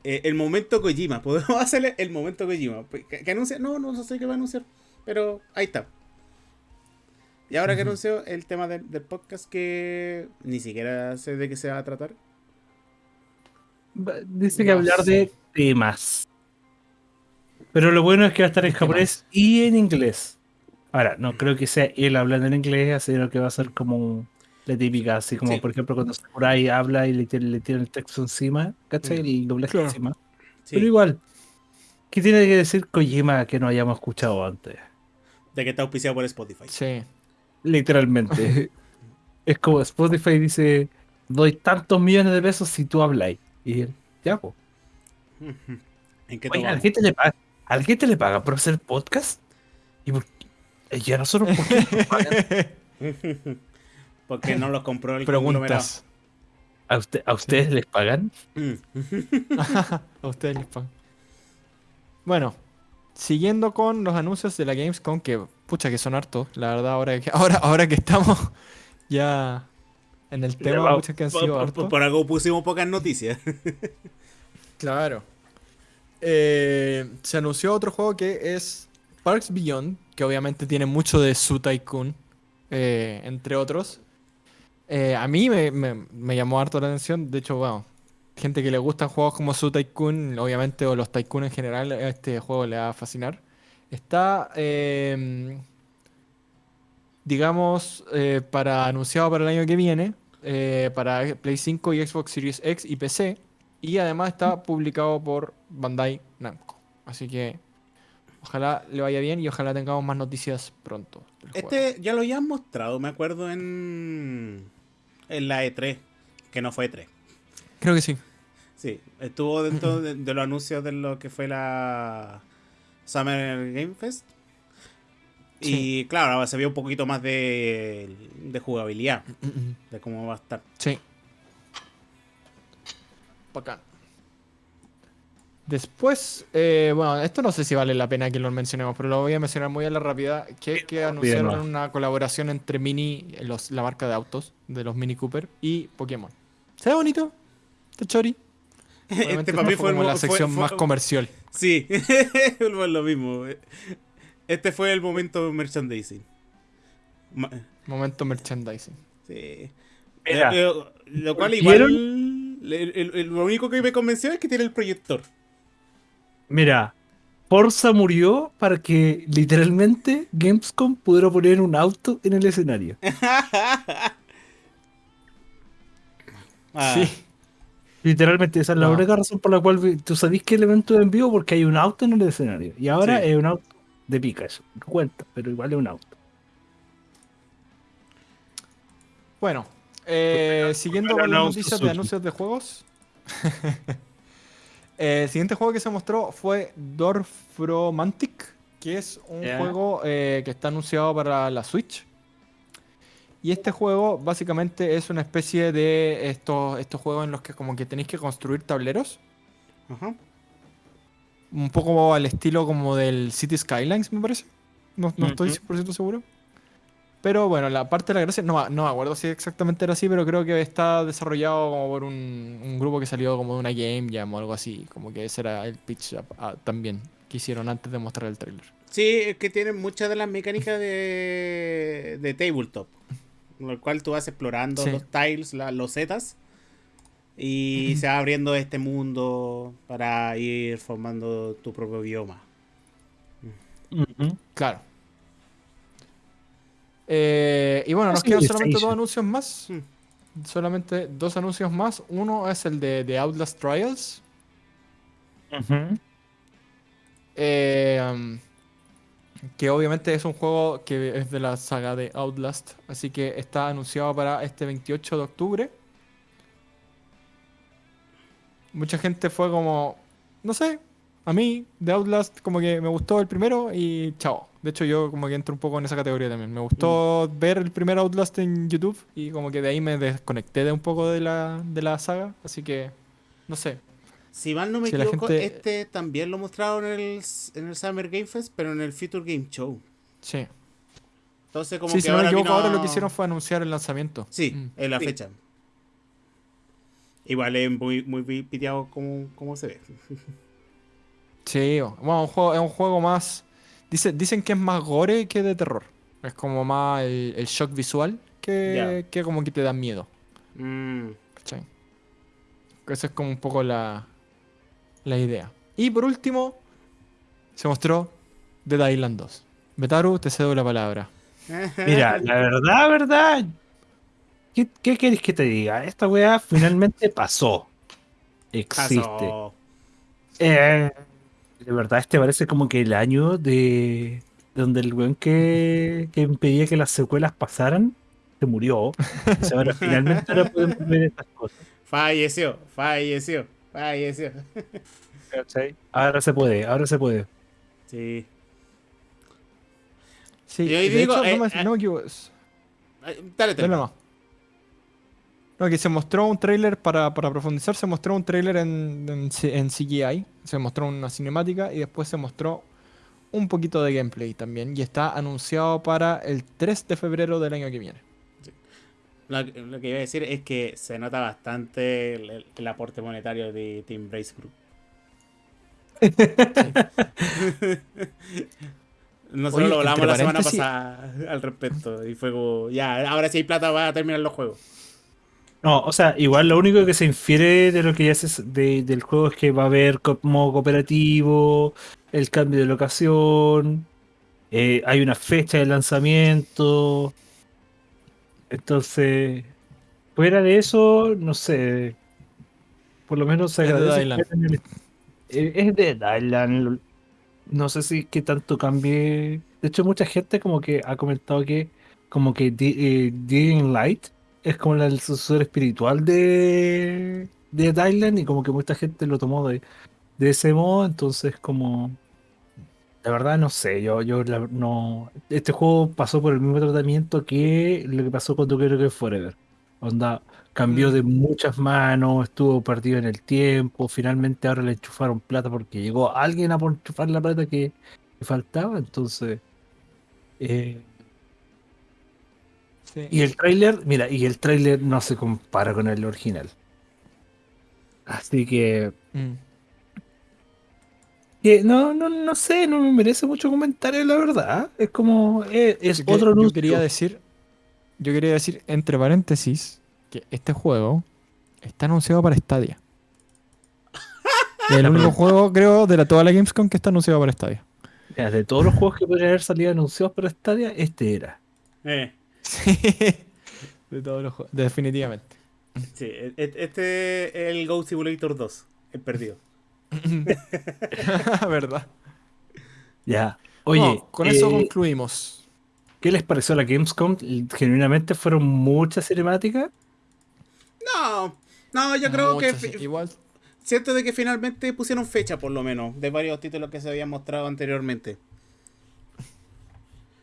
eh, el momento Kojima. [LAUGHS] Podemos hacerle el momento Kojima. ¿Que, que anuncia? No, no sé qué va a anunciar. Pero ahí está. Y ahora que Ujú. anunció el tema del, del podcast que ni siquiera sé de qué se va a tratar. Dice que No hablar sé. de temas. Pero lo bueno es que va a estar en japonés y en inglés. Ahora, no creo que sea él hablando en inglés, sino que va a ser como la típica, así como Sí. por ejemplo cuando Sakurai habla y le, tiene- le tiran el texto encima, ¿cachai? Mm. El doblaje Claro. encima. Sí, Pero igual, ¿qué tiene que decir Kojima que no hayamos escuchado antes? de que está auspiciado por Spotify. Sí. Literalmente. [LAUGHS] es como Spotify dice, doy tantos millones de pesos si tú hablas. Y él, ya, pues. [LAUGHS] ¿En qué Oye, ¿a gente le paga, ¿a gente le paga por hacer podcast? ¿Y, por qué? ¿Y a nosotros por [LAUGHS] qué nos pagan? Porque no los compró el. Preguntas. ¿A, usted, ¿A ustedes les pagan? [LAUGHS] A ustedes les pagan. Bueno, siguiendo con los anuncios de la Gamescom, que pucha que son hartos, la verdad, ahora que, [LAUGHS] ahora, ahora que estamos [LAUGHS] ya en el tema, muchas que han Por, sido por- hartos. por algo pusimos pocas noticias. Claro. Eh, se anunció otro juego que es Parks Beyond, que obviamente tiene mucho de Su Tycoon, eh, entre otros. Eh, a mí me, llamó harto la atención. De hecho, bueno, gente que le gustan juegos como Su Tycoon, obviamente, o los Tycoon en general, este juego le va a fascinar. Está, eh, digamos, eh, para anunciado para el año que viene, eh, para Play 5 y Xbox Series X y PC. Y además está publicado por Bandai Namco. Así que ojalá le vaya bien y ojalá tengamos más noticias pronto. Este ya lo habían mostrado, me acuerdo en. En la E3, que no fue E3. Creo que sí. Sí, estuvo dentro de, de los anuncios de lo que fue la Summer Game Fest. Y claro, ahora se vio un poquito más de, de jugabilidad, de cómo va a estar. Sí. Bacán. Después, eh, bueno, esto no sé si vale la pena que lo mencionemos, pero lo voy a mencionar muy a la rápida, que es que anunciaron una colaboración entre Mini, los, la marca de autos, de los Mini Cooper, y Pokémon. ¿Se ve bonito? ¿Está chori? Obviamente Este para mí fue el como mo- la sección fue- más comercial. Sí, [LAUGHS] lo mismo. Este fue el momento merchandising. Ma- Momento merchandising. Sí. Mira, Eh, eh, lo cual igual. el- el- el- lo único que me convenció es que tiene el proyector. Mira, Forza murió para que literalmente Gamescom pudiera poner un auto en el escenario. [LAUGHS] Ah, Sí. Literalmente, esa es la No. única razón por la cual tú sabés que el evento es en vivo porque hay un auto en el escenario. Y ahora Sí. es un auto de Pikachu. No cuenta, pero igual es un auto. Bueno, eh, siguiendo con las no noticias de anuncios de juegos. [LAUGHS] Eh, el siguiente juego que se mostró fue Dorfromantic, que es un juego eh, que está anunciado para la Switch. Y este juego básicamente es una especie de estos, estos juegos en los que como que tenéis que construir tableros. Ajá. Un poco al estilo como del City Skylines, me parece. No, no estoy Ujú. 100% seguro. Pero bueno, la parte de la gracia, no, me- no me acuerdo si exactamente era así, pero creo que está desarrollado como por un, un grupo que salió como de una Game Jam o algo así. Como que ese era el pitch ah, también que hicieron antes de mostrar el trailer. Sí, es que tiene muchas de las mecánicas de, de tabletop. Con lo cual tú vas explorando Sí. los tiles, la- los zetas. Y se va abriendo este mundo para ir formando tu propio bioma. Claro. Eh, y bueno, nos quedan solamente dos anuncios más. Hmm. Solamente dos anuncios más. Uno es el de, de Outlast Trials. Eh, um, que obviamente es un juego que es de la saga de Outlast. Así que está anunciado para este 28 de octubre. Mucha gente fue como, no sé, a mí de Outlast como que me gustó el primero y chao. De hecho yo como que entro un poco en esa categoría también. Me gustó ver el primer Outlast en YouTube y como que de ahí me desconecté de un poco de la, de la saga. Así que, no sé. Si mal no me Si equivoco, gente- este también lo mostraron en el, en el Summer Game Fest, pero en el Future Game Show. Sí. Entonces, como Sí, que si no me ahora equivoco, vino- ahora lo que hicieron fue anunciar el lanzamiento. Sí, Mm. en la Sí. fecha. Igual es muy, muy pi- piteado como, como se ve. [LAUGHS] Sí, bueno, un juego, es un juego más. Dice, dicen que es más gore que de terror. Es como más el, el shock visual que, que como que te da miedo. Mm, ¿cachai? Esa es como un poco la, la idea. Y por último, se mostró Dead Island 2. Betaru, te cedo la palabra. [LAUGHS] Mira, la verdad, verdad. ¿Qué, qué quieres que te diga? Esta weá finalmente pasó. Existe. Pasó. Eh, de verdad, este parece como que el año de donde el weón que, que impedía que las secuelas pasaran se murió. O sea, ahora finalmente ahora podemos ver estas cosas. Falleció, falleció, falleció. ¿cachai? Ahora se puede, ahora se puede. Sí. Sí, Y hoy de digo, hecho, eh, no, me, eh, no me equivoco. Ay, Dale, Dale. No, que se mostró un tráiler para, para profundizar, se mostró un tráiler en, en, CGI, se mostró una cinemática y después se mostró un poquito de gameplay también y está anunciado para el 3 de febrero del año que viene. Lo, lo que iba a decir es que se nota bastante el, el aporte monetario de Team Brace Group. Nosotros Oye, lo hablamos la semana pasada al respecto. Y fue como, ya, ahora si hay plata va a terminar los juegos. No, o sea, igual lo único que se infiere de lo que ya se de- del juego es que va a haber modo cooperativo, el cambio de locación, eh, hay una fecha de lanzamiento. Entonces, fuera de eso, no sé. Por lo menos se Es de agradece. Dylan. que hayan el- eh, Es de Dylan. No sé si qué tanto cambie. De hecho, mucha gente como que ha comentado que como que eh, Light es como la- el sucesor espiritual de, de Dylan y como que mucha gente lo tomó de, de ese modo, entonces como... La verdad no sé, yo, yo la- no... Este juego pasó por el mismo tratamiento que lo que pasó con Duke Nukem Forever. Onda, cambió Mm. de muchas manos, estuvo perdido en el tiempo, finalmente ahora le enchufaron plata porque llegó alguien a enchufar la plata que, que faltaba, entonces... eh, Sí. y el tráiler, mira, y el tráiler no se compara con el original. Así que, Mm. que no, no, no sé, no me merece mucho comentario, la verdad. Es como, eh, es que- otro yo quería decir, yo quería decir entre paréntesis que este juego está anunciado para Stadia. [LAUGHS] el único juego, creo, de la, toda la Gamescom que está anunciado para Stadia. Mira, de todos los juegos que podrían haber salido anunciados para Stadia, este era. Eh, Sí. De todos los juegos, definitivamente. sí, e- e- este es el Go Simulator 2, el perdido. [LAUGHS] ¿Verdad? Ya. Oye, No, con eso eh, concluimos. ¿qué les pareció la Gamescom? Genuinamente fueron muchas cinemáticas. No, no, yo creo que Muchas, igual siento de que finalmente pusieron fecha por lo menos de varios títulos que se habían mostrado anteriormente.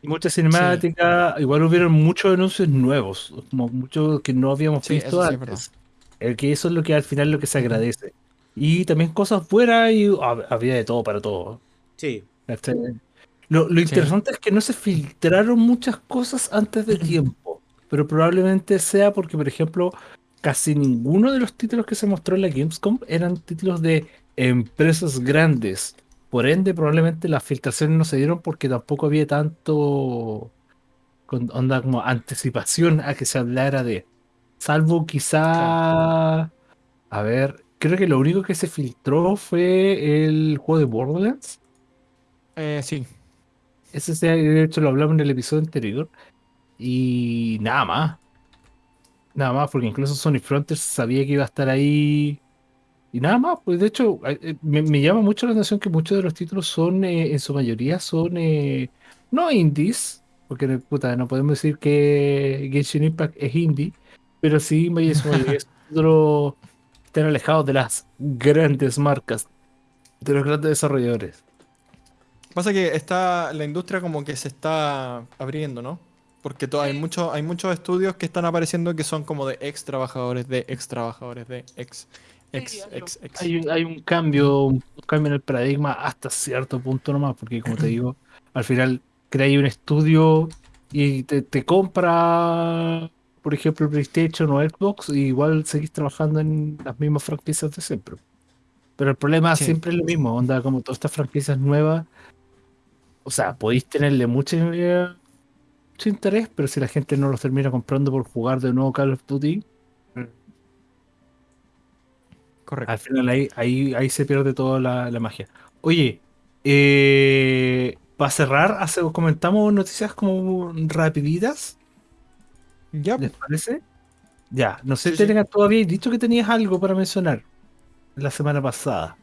Muchas cinemáticas, igual hubieron muchos anuncios nuevos, como muchos que no habíamos Sí, visto antes. El que eso es lo que al final lo que se agradece. Y también cosas buenas y hab- había de todo para todo. Sí. Lo, lo interesante es que no se filtraron muchas cosas antes de tiempo, pero probablemente sea porque, por ejemplo, casi ninguno de los títulos que se mostró en la Gamescom eran títulos de empresas grandes. Por ende, probablemente las filtraciones no se dieron porque tampoco había tanto con onda como anticipación a que se hablara de. Salvo quizá. A ver, creo que lo único que se filtró fue el juego de Borderlands. Eh, sí. Ese se- de hecho lo hablamos en el episodio anterior. Y nada más. Nada más, porque incluso Sony Frontiers sabía que iba a estar ahí. Y nada más, pues de hecho, eh, me, me llama mucho la atención que muchos de los títulos son, eh, en su mayoría, son eh, no indies, porque puta, no podemos decir que Genshin Impact es indie, pero sí, en su mayoría son [LAUGHS] títulos que están alejados de las grandes marcas, de los grandes desarrolladores. Pasa que está la industria como que se está abriendo, ¿no? Porque hay muchos hay muchos estudios que están apareciendo que son como de ex trabajadores, de ex trabajadores, de ex ex ex ex. Hay, un- hay un cambio, un cambio en el paradigma hasta cierto punto nomás, porque como te [CLEARS THROAT] digo, al final creáis un estudio y te, te compra, por ejemplo, PlayStation o Xbox, y igual seguís trabajando en las mismas franquicias de siempre. Pero el problema Sí. siempre es lo mismo, onda, como todas estas franquicias nuevas, o sea, podéis tenerle mucho, eh, mucho interés, pero si la gente no los termina comprando por jugar de nuevo Call of Duty, Correcto. Al final ahí, ahí, ahí se pierde toda la, la magia. Oye, eh, para cerrar, hace, comentamos noticias como rapiditas, Ya, ¿les parece? Ya, no sé, Sí, sí. Tú habías dicho que tenías algo para mencionar la semana pasada.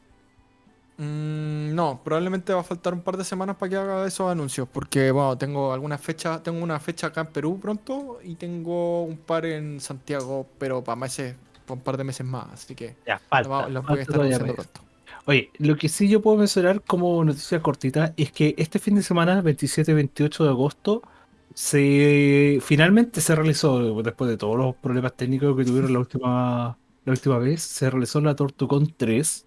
Mm, no, probablemente va a faltar un par de semanas para que haga esos anuncios, porque bueno, tengo algunas fechas, tengo una fecha acá en Perú pronto y tengo un par en Santiago, pero para meses, un par de meses más, así que Ya, falta. los voy a estar anunciando pronto. Oye, lo que sí yo puedo mencionar como noticia cortita es que este fin de semana, 27 y 28 de agosto, se finalmente se realizó, después de todos los problemas técnicos que tuvieron la última, la última vez, se realizó la Tortucon 3,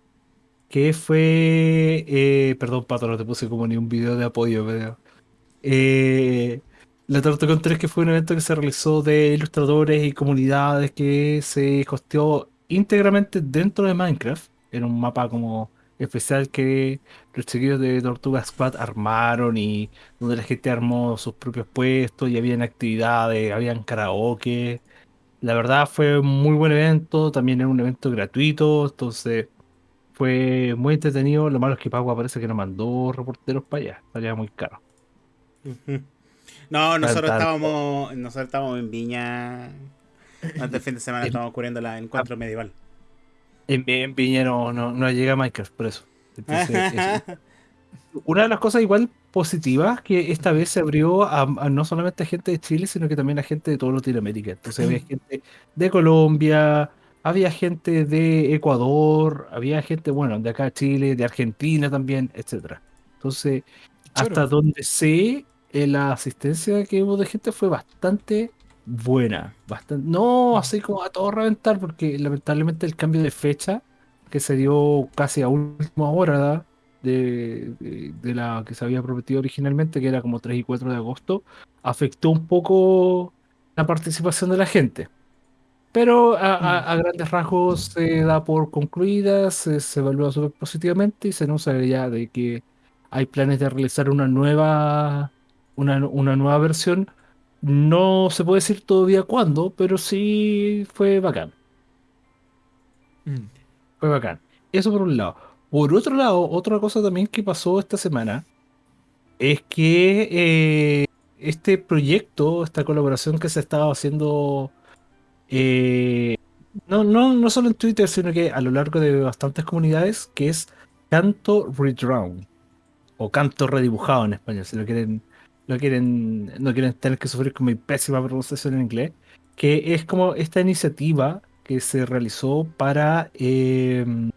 que fue, eh, perdón, Pato, no te puse como ni un video de apoyo, pero, eh, la Tortucon 3 que fue un evento que se realizó de ilustradores y comunidades que se costeó íntegramente dentro de Minecraft, en un mapa como especial que los chiquillos de Tortuga Squad armaron y donde la gente armó sus propios puestos y habían actividades, habían karaoke. La verdad fue un muy buen evento, también era un evento gratuito, entonces fue muy entretenido. Lo malo es que Pagua parece que no mandó reporteros para allá, salía muy caro. Ujú. No, nosotros estábamos, nosotros estábamos en Viña. Antes del fin de semana En- estábamos cubriendo el encuentro medieval. En, en Viña no, no, no llega Minecraft, por eso. Entonces, [LAUGHS] eso. Una de las cosas igual positivas que esta vez se abrió a, a no solamente a gente de Chile, sino que también a gente de toda Latinoamérica. Entonces había gente de Colombia, había gente de Ecuador, había gente, bueno, de acá de Chile, de Argentina también, etcétera. Entonces, hasta donde sé, eh, la asistencia que hubo de gente fue bastante buena. Bastante, no así como a todo reventar, porque lamentablemente el cambio de fecha que se dio casi a última hora de, de- de la que se había prometido originalmente, que era como 3 y 4 de agosto, afectó un poco la participación de la gente. Pero a, a- a grandes rasgos se da por concluida, se, se evalúa súper positivamente y se anuncia ya de que hay planes de realizar una nueva, una, una nueva versión. No se puede decir todavía cuándo, pero sí fue bacán. Mm. Fue bacán. Eso por un lado. Por otro lado, otra cosa también que pasó esta semana es que eh, este proyecto, esta colaboración que se estaba haciendo, eh, no, no, no solo en Twitter, sino que a lo largo de bastantes comunidades, que es Canto Redrawn, o Canto Redibujado en español, si lo quieren, lo quieren, no quieren tener que sufrir con mi pésima pronunciación en inglés, que es como esta iniciativa que se realizó para em,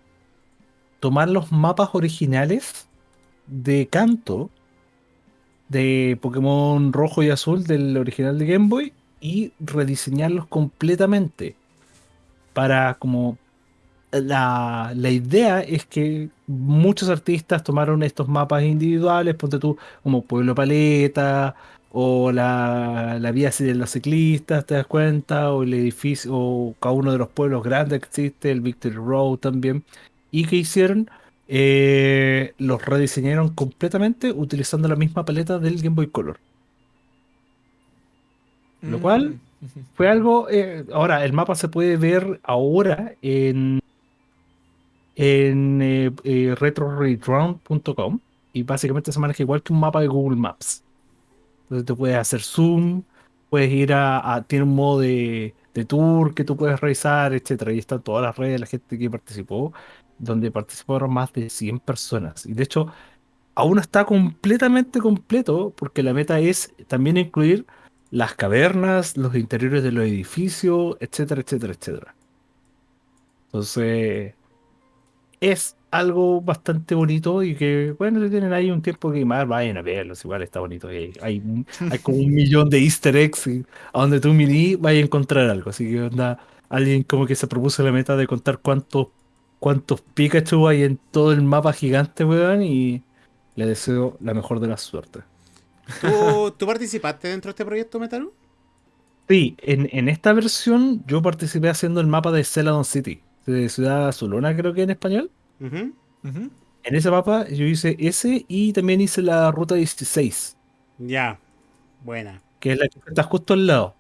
tomar los mapas originales de Kanto de Pokémon rojo y azul del original de Game Boy y rediseñarlos completamente. Para como la, la idea es que muchos artistas tomaron estos mapas individuales, ponte tú como Pueblo Paleta o la, la vía de los ciclistas, ¿te das cuenta? O el edificio, o cada uno de los pueblos grandes que existe, el Victory Road también. ¿Y qué hicieron? Eh, los rediseñaron completamente utilizando la misma paleta del Game Boy Color. Lo cual- Mm, [LAUGHS] ujú. Fue algo. eh, ahora, el mapa se puede ver ahora en, en eh, eh, y básicamente se maneja igual que un mapa de Google Maps. Entonces te puedes hacer zoom, puedes ir a. tiene un modo de, de tour que tú puedes revisar, etcétera. Y están todas las redes de la gente que participó, donde participaron más de 100 personas. Y de hecho, aún está completamente completo, porque la meta es también incluir las cavernas, los interiores de los edificios, etcétera, etcétera, etcétera. Entonces, es algo bastante bonito y que, bueno, si tienen ahí un tiempo que más, vayan a verlos, igual está bonito. Hay, hay, como un millón de easter eggs y a donde tú mirí vayas a encontrar algo. Así que onda, alguien como que se propuso la meta de contar cuántos, cuántos Pikachu hay en todo el mapa gigante, weón, y le deseo la mejor de las suertes. ¿Tú, ¿Tú participaste dentro de este proyecto, Metaru? Sí, en, en esta versión yo participé haciendo el mapa de Celadon City, de Ciudad Azulona creo que en español. En ese mapa yo hice ese y también hice la ruta 16, Ya. Buena. que es la que está justo al lado.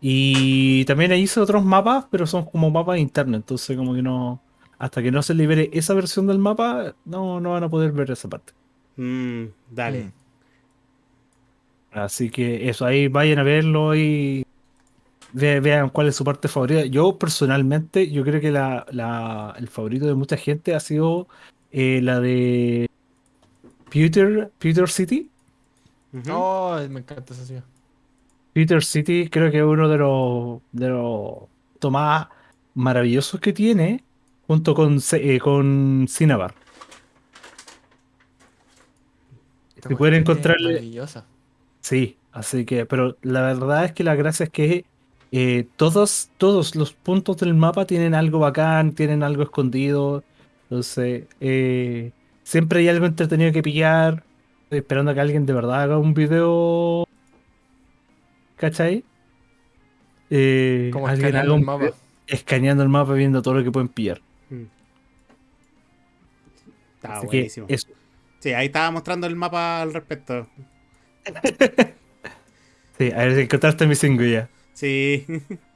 Y también hice otros mapas, pero son como mapas internos, entonces como que no... Hasta que no se libere esa versión del mapa, no, no van a poder ver esa parte. Mm, dale. Mm. Así que eso, ahí vayan a verlo y ve- vean cuál es su parte favorita. Yo personalmente, yo creo que la, la- el favorito de mucha gente ha sido eh, la de Pewter, Pewter City. Ujú. Oh, me encanta esa ciudad. Pewter City creo que es uno de los, de los más maravillosos que tiene, junto con, eh, con Cinnabar. Si pueden encontrarle- Maravillosa. Sí, así que, pero la verdad es que la gracia es que eh, todos, todos los puntos del mapa tienen algo bacán, tienen algo escondido. Entonces, eh, siempre hay algo entretenido que pillar. Estoy esperando a que alguien de verdad haga un video. ¿Cachai? Eh, Como alguien escaneando haga el mapa. escaneando el mapa, viendo todo lo que pueden pillar. Mm. Estaba Así que buenísimo. eso. Sí, ahí estaba mostrando el mapa al respecto. [LAUGHS] Sí, a ver si encontraste mi single ya. Sí. [LAUGHS]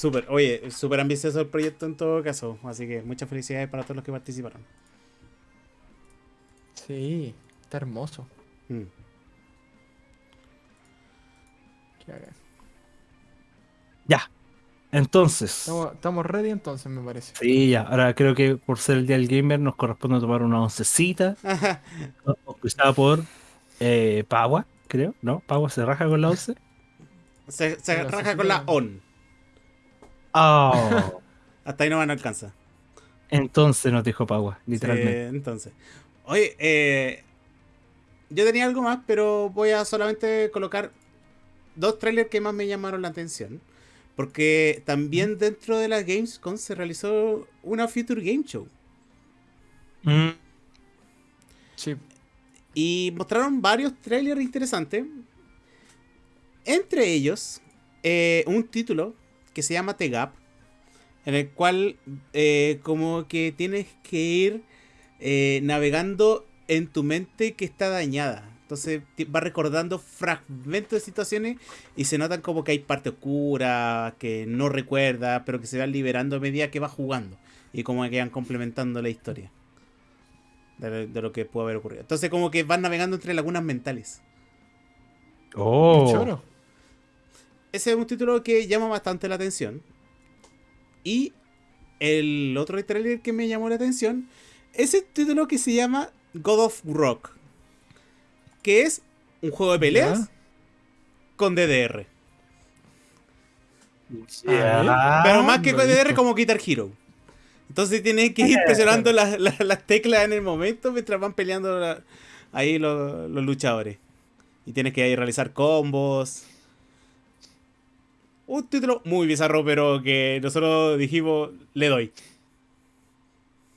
Súper, oye, súper ambicioso el proyecto en todo caso. Así que muchas felicidades para todos los que participaron. Sí, está hermoso. Mm. Qué. Ya. Entonces. Estamos, estamos ready entonces, me parece. Sí, ya. Ahora creo que por ser el día del gamer nos corresponde tomar una oncecita. Ajá. [LAUGHS] Auspiciada por eh, Pagua, creo. ¿No? Pagua se raja con la once. [LAUGHS] Se, se La raja con la on. Oh. [LAUGHS] Hasta ahí no van a alcanzar. Entonces nos dijo Pagua, Sí, literalmente. entonces. Oye, eh, yo tenía algo más, pero voy a solamente colocar dos trailers que más me llamaron la atención. Porque también dentro de la Gamescom se realizó una Future Game Show. Mm, Sí. Y mostraron varios trailers interesantes. Entre ellos, eh, un título que se llama The Gap. En el cual eh, como que tienes que ir eh, navegando en tu mente que está dañada. Entonces vas recordando fragmentos de situaciones y se notan como que hay parte oscura, que no recuerda, pero que se van liberando a medida que vas jugando. Y como que van complementando la historia de, de lo que puede haber ocurrido. Entonces como que van navegando entre lagunas mentales. Oh. Qué choro. Ese es un título que llama bastante la atención. Y el otro trailer que me llamó la atención es el título que se llama God of Rock. Que es un juego de peleas Ya. con DDR. Pero más que con DDR como Guitar Hero. Entonces tienes que ir [LAUGHS] presionando las, las- las teclas en el momento mientras van peleando la- ahí los, los luchadores. Y tienes que ahí realizar combos. Un título muy bizarro, pero que nosotros dijimos, le doy.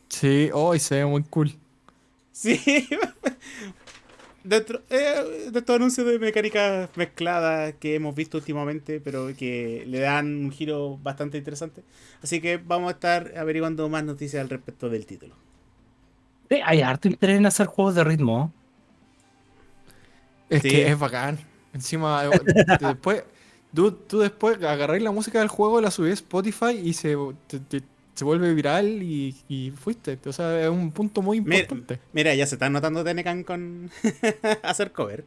Sí, hoy se ve muy cool. Sí. [LAUGHS] Dentro eh, de estos anuncios de mecánicas mezcladas que hemos visto últimamente, pero que le dan un giro bastante interesante. Así que vamos a estar averiguando más noticias al respecto del título. Sí, hay harto interés en hacer juegos de ritmo. Es Sí. que es bacán. Encima, eh, [LAUGHS] después, tú, tú después agarráis la música del juego, la subís a Spotify y se, te- te- se vuelve viral y, y fuiste. O sea, es un punto muy importante. mira, ya se está notando Tenecan con [LAUGHS] hacer cover.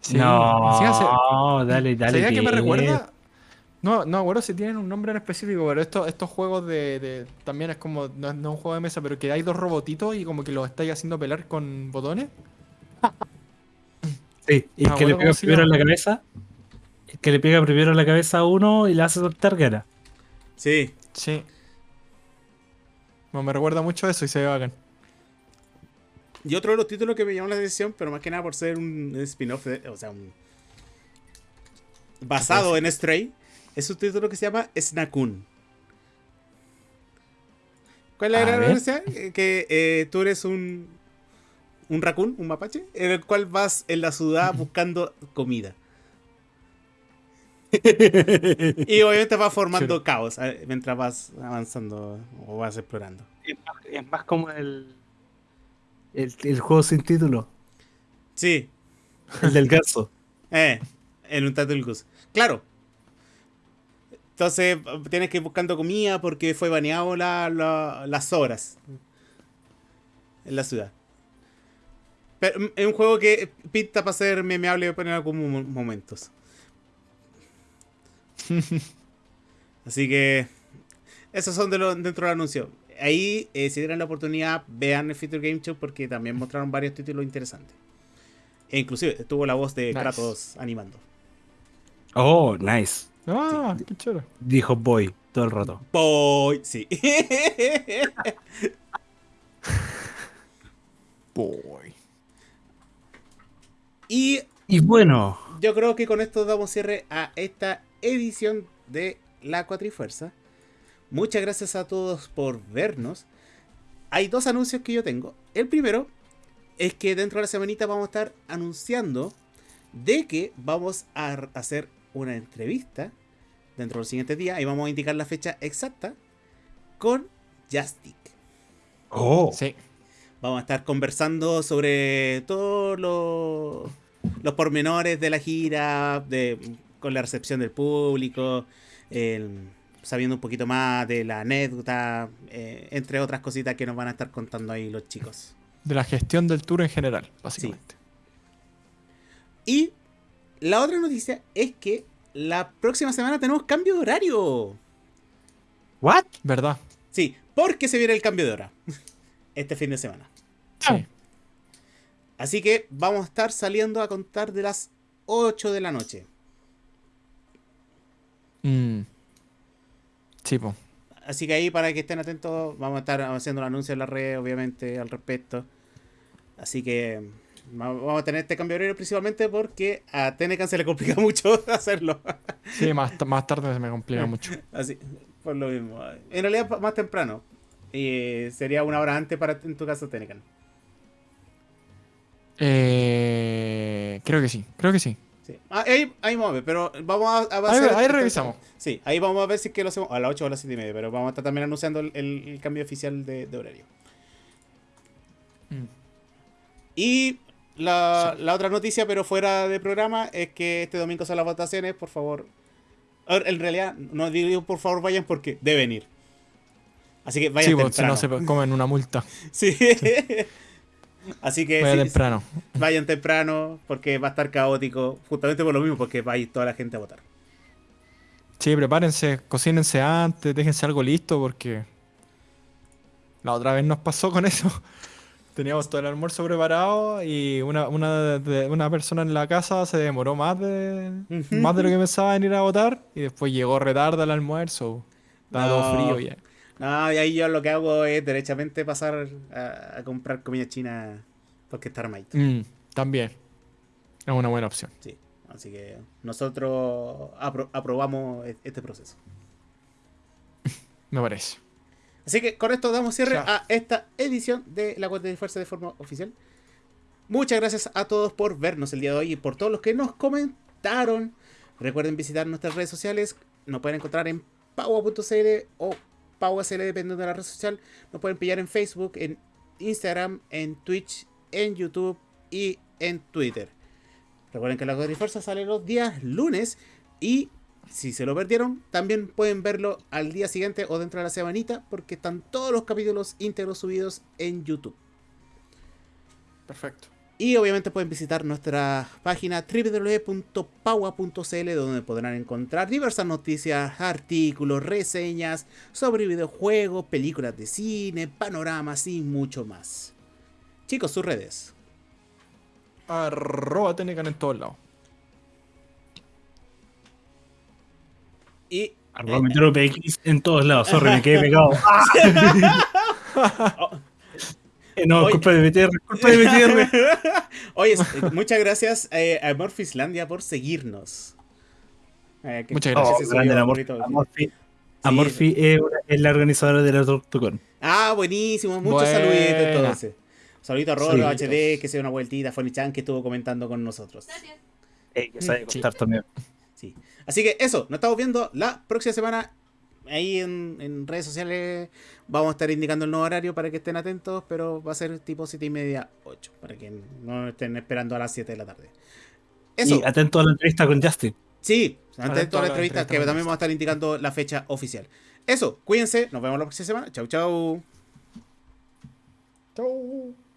Sí, no, dale, dale. ¿Sabía que me recuerda? No, no acuerdo si tienen un nombre en específico, pero estos, estos juegos de, de- También es como. No, es no es un juego de mesa, pero que hay dos robotitos y como que los estáis haciendo pelar con botones. [LAUGHS] Sí, y Ah, el que le bueno, pega ¿cómo se primero en la cabeza. El que le pega primero en la cabeza a uno y le hace soltar gana. Sí. Sí. Me recuerda mucho a eso y se ve bacán. Y otro de los títulos que me llamó la atención, pero más que nada por ser un spin-off, o sea, un... basado en Stray, es un título que se llama Snakun. ¿Cuál es la? Eh, Que eh, tú eres un, un raccoon, un mapache, en el cual vas en la ciudad [LAUGHS] buscando comida. [LAUGHS] Y obviamente vas formando caos eh, mientras vas avanzando o vas explorando. Es más, es más como el, el. el juego sin título. Sí, El del ganso. [LAUGHS] Eh, en un Turtle Goose. Claro. Entonces tienes que ir buscando comida porque fue baneado la- la- las horas en la ciudad. Pero mm, es un juego que pinta para ser memeable en algunos mo- momentos. [LAUGHS] Así que esos son de dentro del anuncio. Ahí, eh, si tienen la oportunidad, vean el Future Game Show porque también [LAUGHS] mostraron varios títulos interesantes. E inclusive estuvo la voz de Nice. Kratos animando. Oh, nice. Ah, qué choro. Dijo Boy todo el rato. Boy, sí. [LAUGHS] Boy. y Y bueno, yo creo que con esto damos cierre a esta edición de La Cuatrifuerza. Muchas gracias a todos por vernos. Hay dos anuncios que yo tengo. El primero es que dentro de la semanita vamos a estar anunciando de que vamos a hacer una entrevista dentro de los siguientes días y vamos a indicar la fecha exacta con Jastic. Oh. Sí. Vamos a estar conversando sobre todos los, los pormenores de la gira, de, con la recepción del público, el- sabiendo un poquito más de la anécdota, eh, entre otras cositas que nos van a estar contando ahí los chicos. De la gestión del tour en general, básicamente. Y la otra noticia es que la próxima semana tenemos cambio de horario. ¿What? ¿Verdad? Sí, porque se viene el cambio de hora [LAUGHS] este fin de semana. Sí. Así que vamos a estar saliendo a contar de las 8 de la noche. Mm. Sí, po. Así que ahí para que estén atentos, vamos a estar haciendo el anuncio en la red, obviamente, al respecto. Así que va- vamos a tener este cambio de horario principalmente porque a Tenecan se le complica [LAUGHS] mucho hacerlo. Sí, más, más tarde se me complica [LAUGHS] mucho. Así, por lo mismo. En realidad más temprano. Y sería una hora antes para en tu caso Tenecan. Eh, creo que sí, creo que sí. Sí. Ah, ahí, ahí vamos a ver, pero vamos a, a Ahí, ahí revisamos. Sí, ahí vamos a ver si es que lo hacemos a las 8 o a las 7 y media, pero vamos a estar también anunciando el, cambio oficial de, de horario. Mm. Y la, la otra noticia, pero fuera de programa, es que este domingo son las votaciones, por favor. En realidad, no digo por favor vayan porque deben ir. Así que vayan Sí, po, si temprano. no se comen una multa. [LAUGHS] Sí. Así que Vaya sí, temprano. vayan temprano porque va a estar caótico, justamente por lo mismo, porque va a ir toda la gente a votar. Sí, prepárense, cocínense antes, déjense algo listo porque la otra vez nos pasó con eso. [LAUGHS] Teníamos todo el almuerzo preparado y una, una, de- una persona en la casa se demoró más de, más de lo que pensaba en ir a votar y después llegó retarda al almuerzo. Estaba todo No. frío ya. No, y ahí yo lo que hago es derechamente pasar a, a comprar comida china porque está armadito. Mm, también. Es una buena opción. Sí. Así que nosotros apro- aprobamos e- este proceso. [LAUGHS] Me parece. Así que con esto damos cierre Ya. a esta edición de la cuenta de fuerza de forma oficial. Muchas gracias a todos por vernos el día de hoy y por todos los que nos comentaron. Recuerden visitar nuestras redes sociales. Nos pueden encontrar en paua.cl o paua.cl dependiendo de la red social. Nos pueden pillar en Facebook, en Instagram, en Twitch, en YouTube y en Twitter. Recuerden que la fuerza sale los días lunes y si se lo perdieron, también pueden verlo al día siguiente o dentro de la semanita porque están todos los capítulos íntegros subidos en YouTube. Perfecto. Y obviamente pueden visitar nuestra página www.paua.cl donde podrán encontrar diversas noticias, artículos, reseñas sobre videojuegos, películas de cine, panoramas y mucho más. Chicos, sus redes. Arroba Tenecan en todos lados. Y Arroba en todos lados. Sorry, me quedé pegado. [LAUGHS] [LAUGHS] Eh, [LAUGHS] no, culpa de BTR, culpa de BTR. [LAUGHS] Oye, s- muchas gracias eh, a Morfislandia por seguirnos. Eh, que- Muchas gracias. Oh. Amorfi. Amorfi es, la organizadora de la Tortucon. Ah, buenísimo. Muchos Buena. saluditos entonces. Saludito a Rolo. HD, que se dio una vueltita, Fonny-chan, que estuvo comentando con nosotros. Eh, que sabe Sí. contar también. Sí. Así que eso, nos estamos viendo la próxima semana. Ahí en, en redes sociales vamos a estar indicando el nuevo horario para que estén atentos, pero va a ser tipo 7 y media, 8, para que no estén esperando a las 7 de la tarde. Eso, Y atento a la entrevista con Justin. sí, Atento a la la entrevista, que también vamos a estar indicando la fecha oficial. Eso, cuídense, nos vemos la próxima semana. Chau, chau. Chau.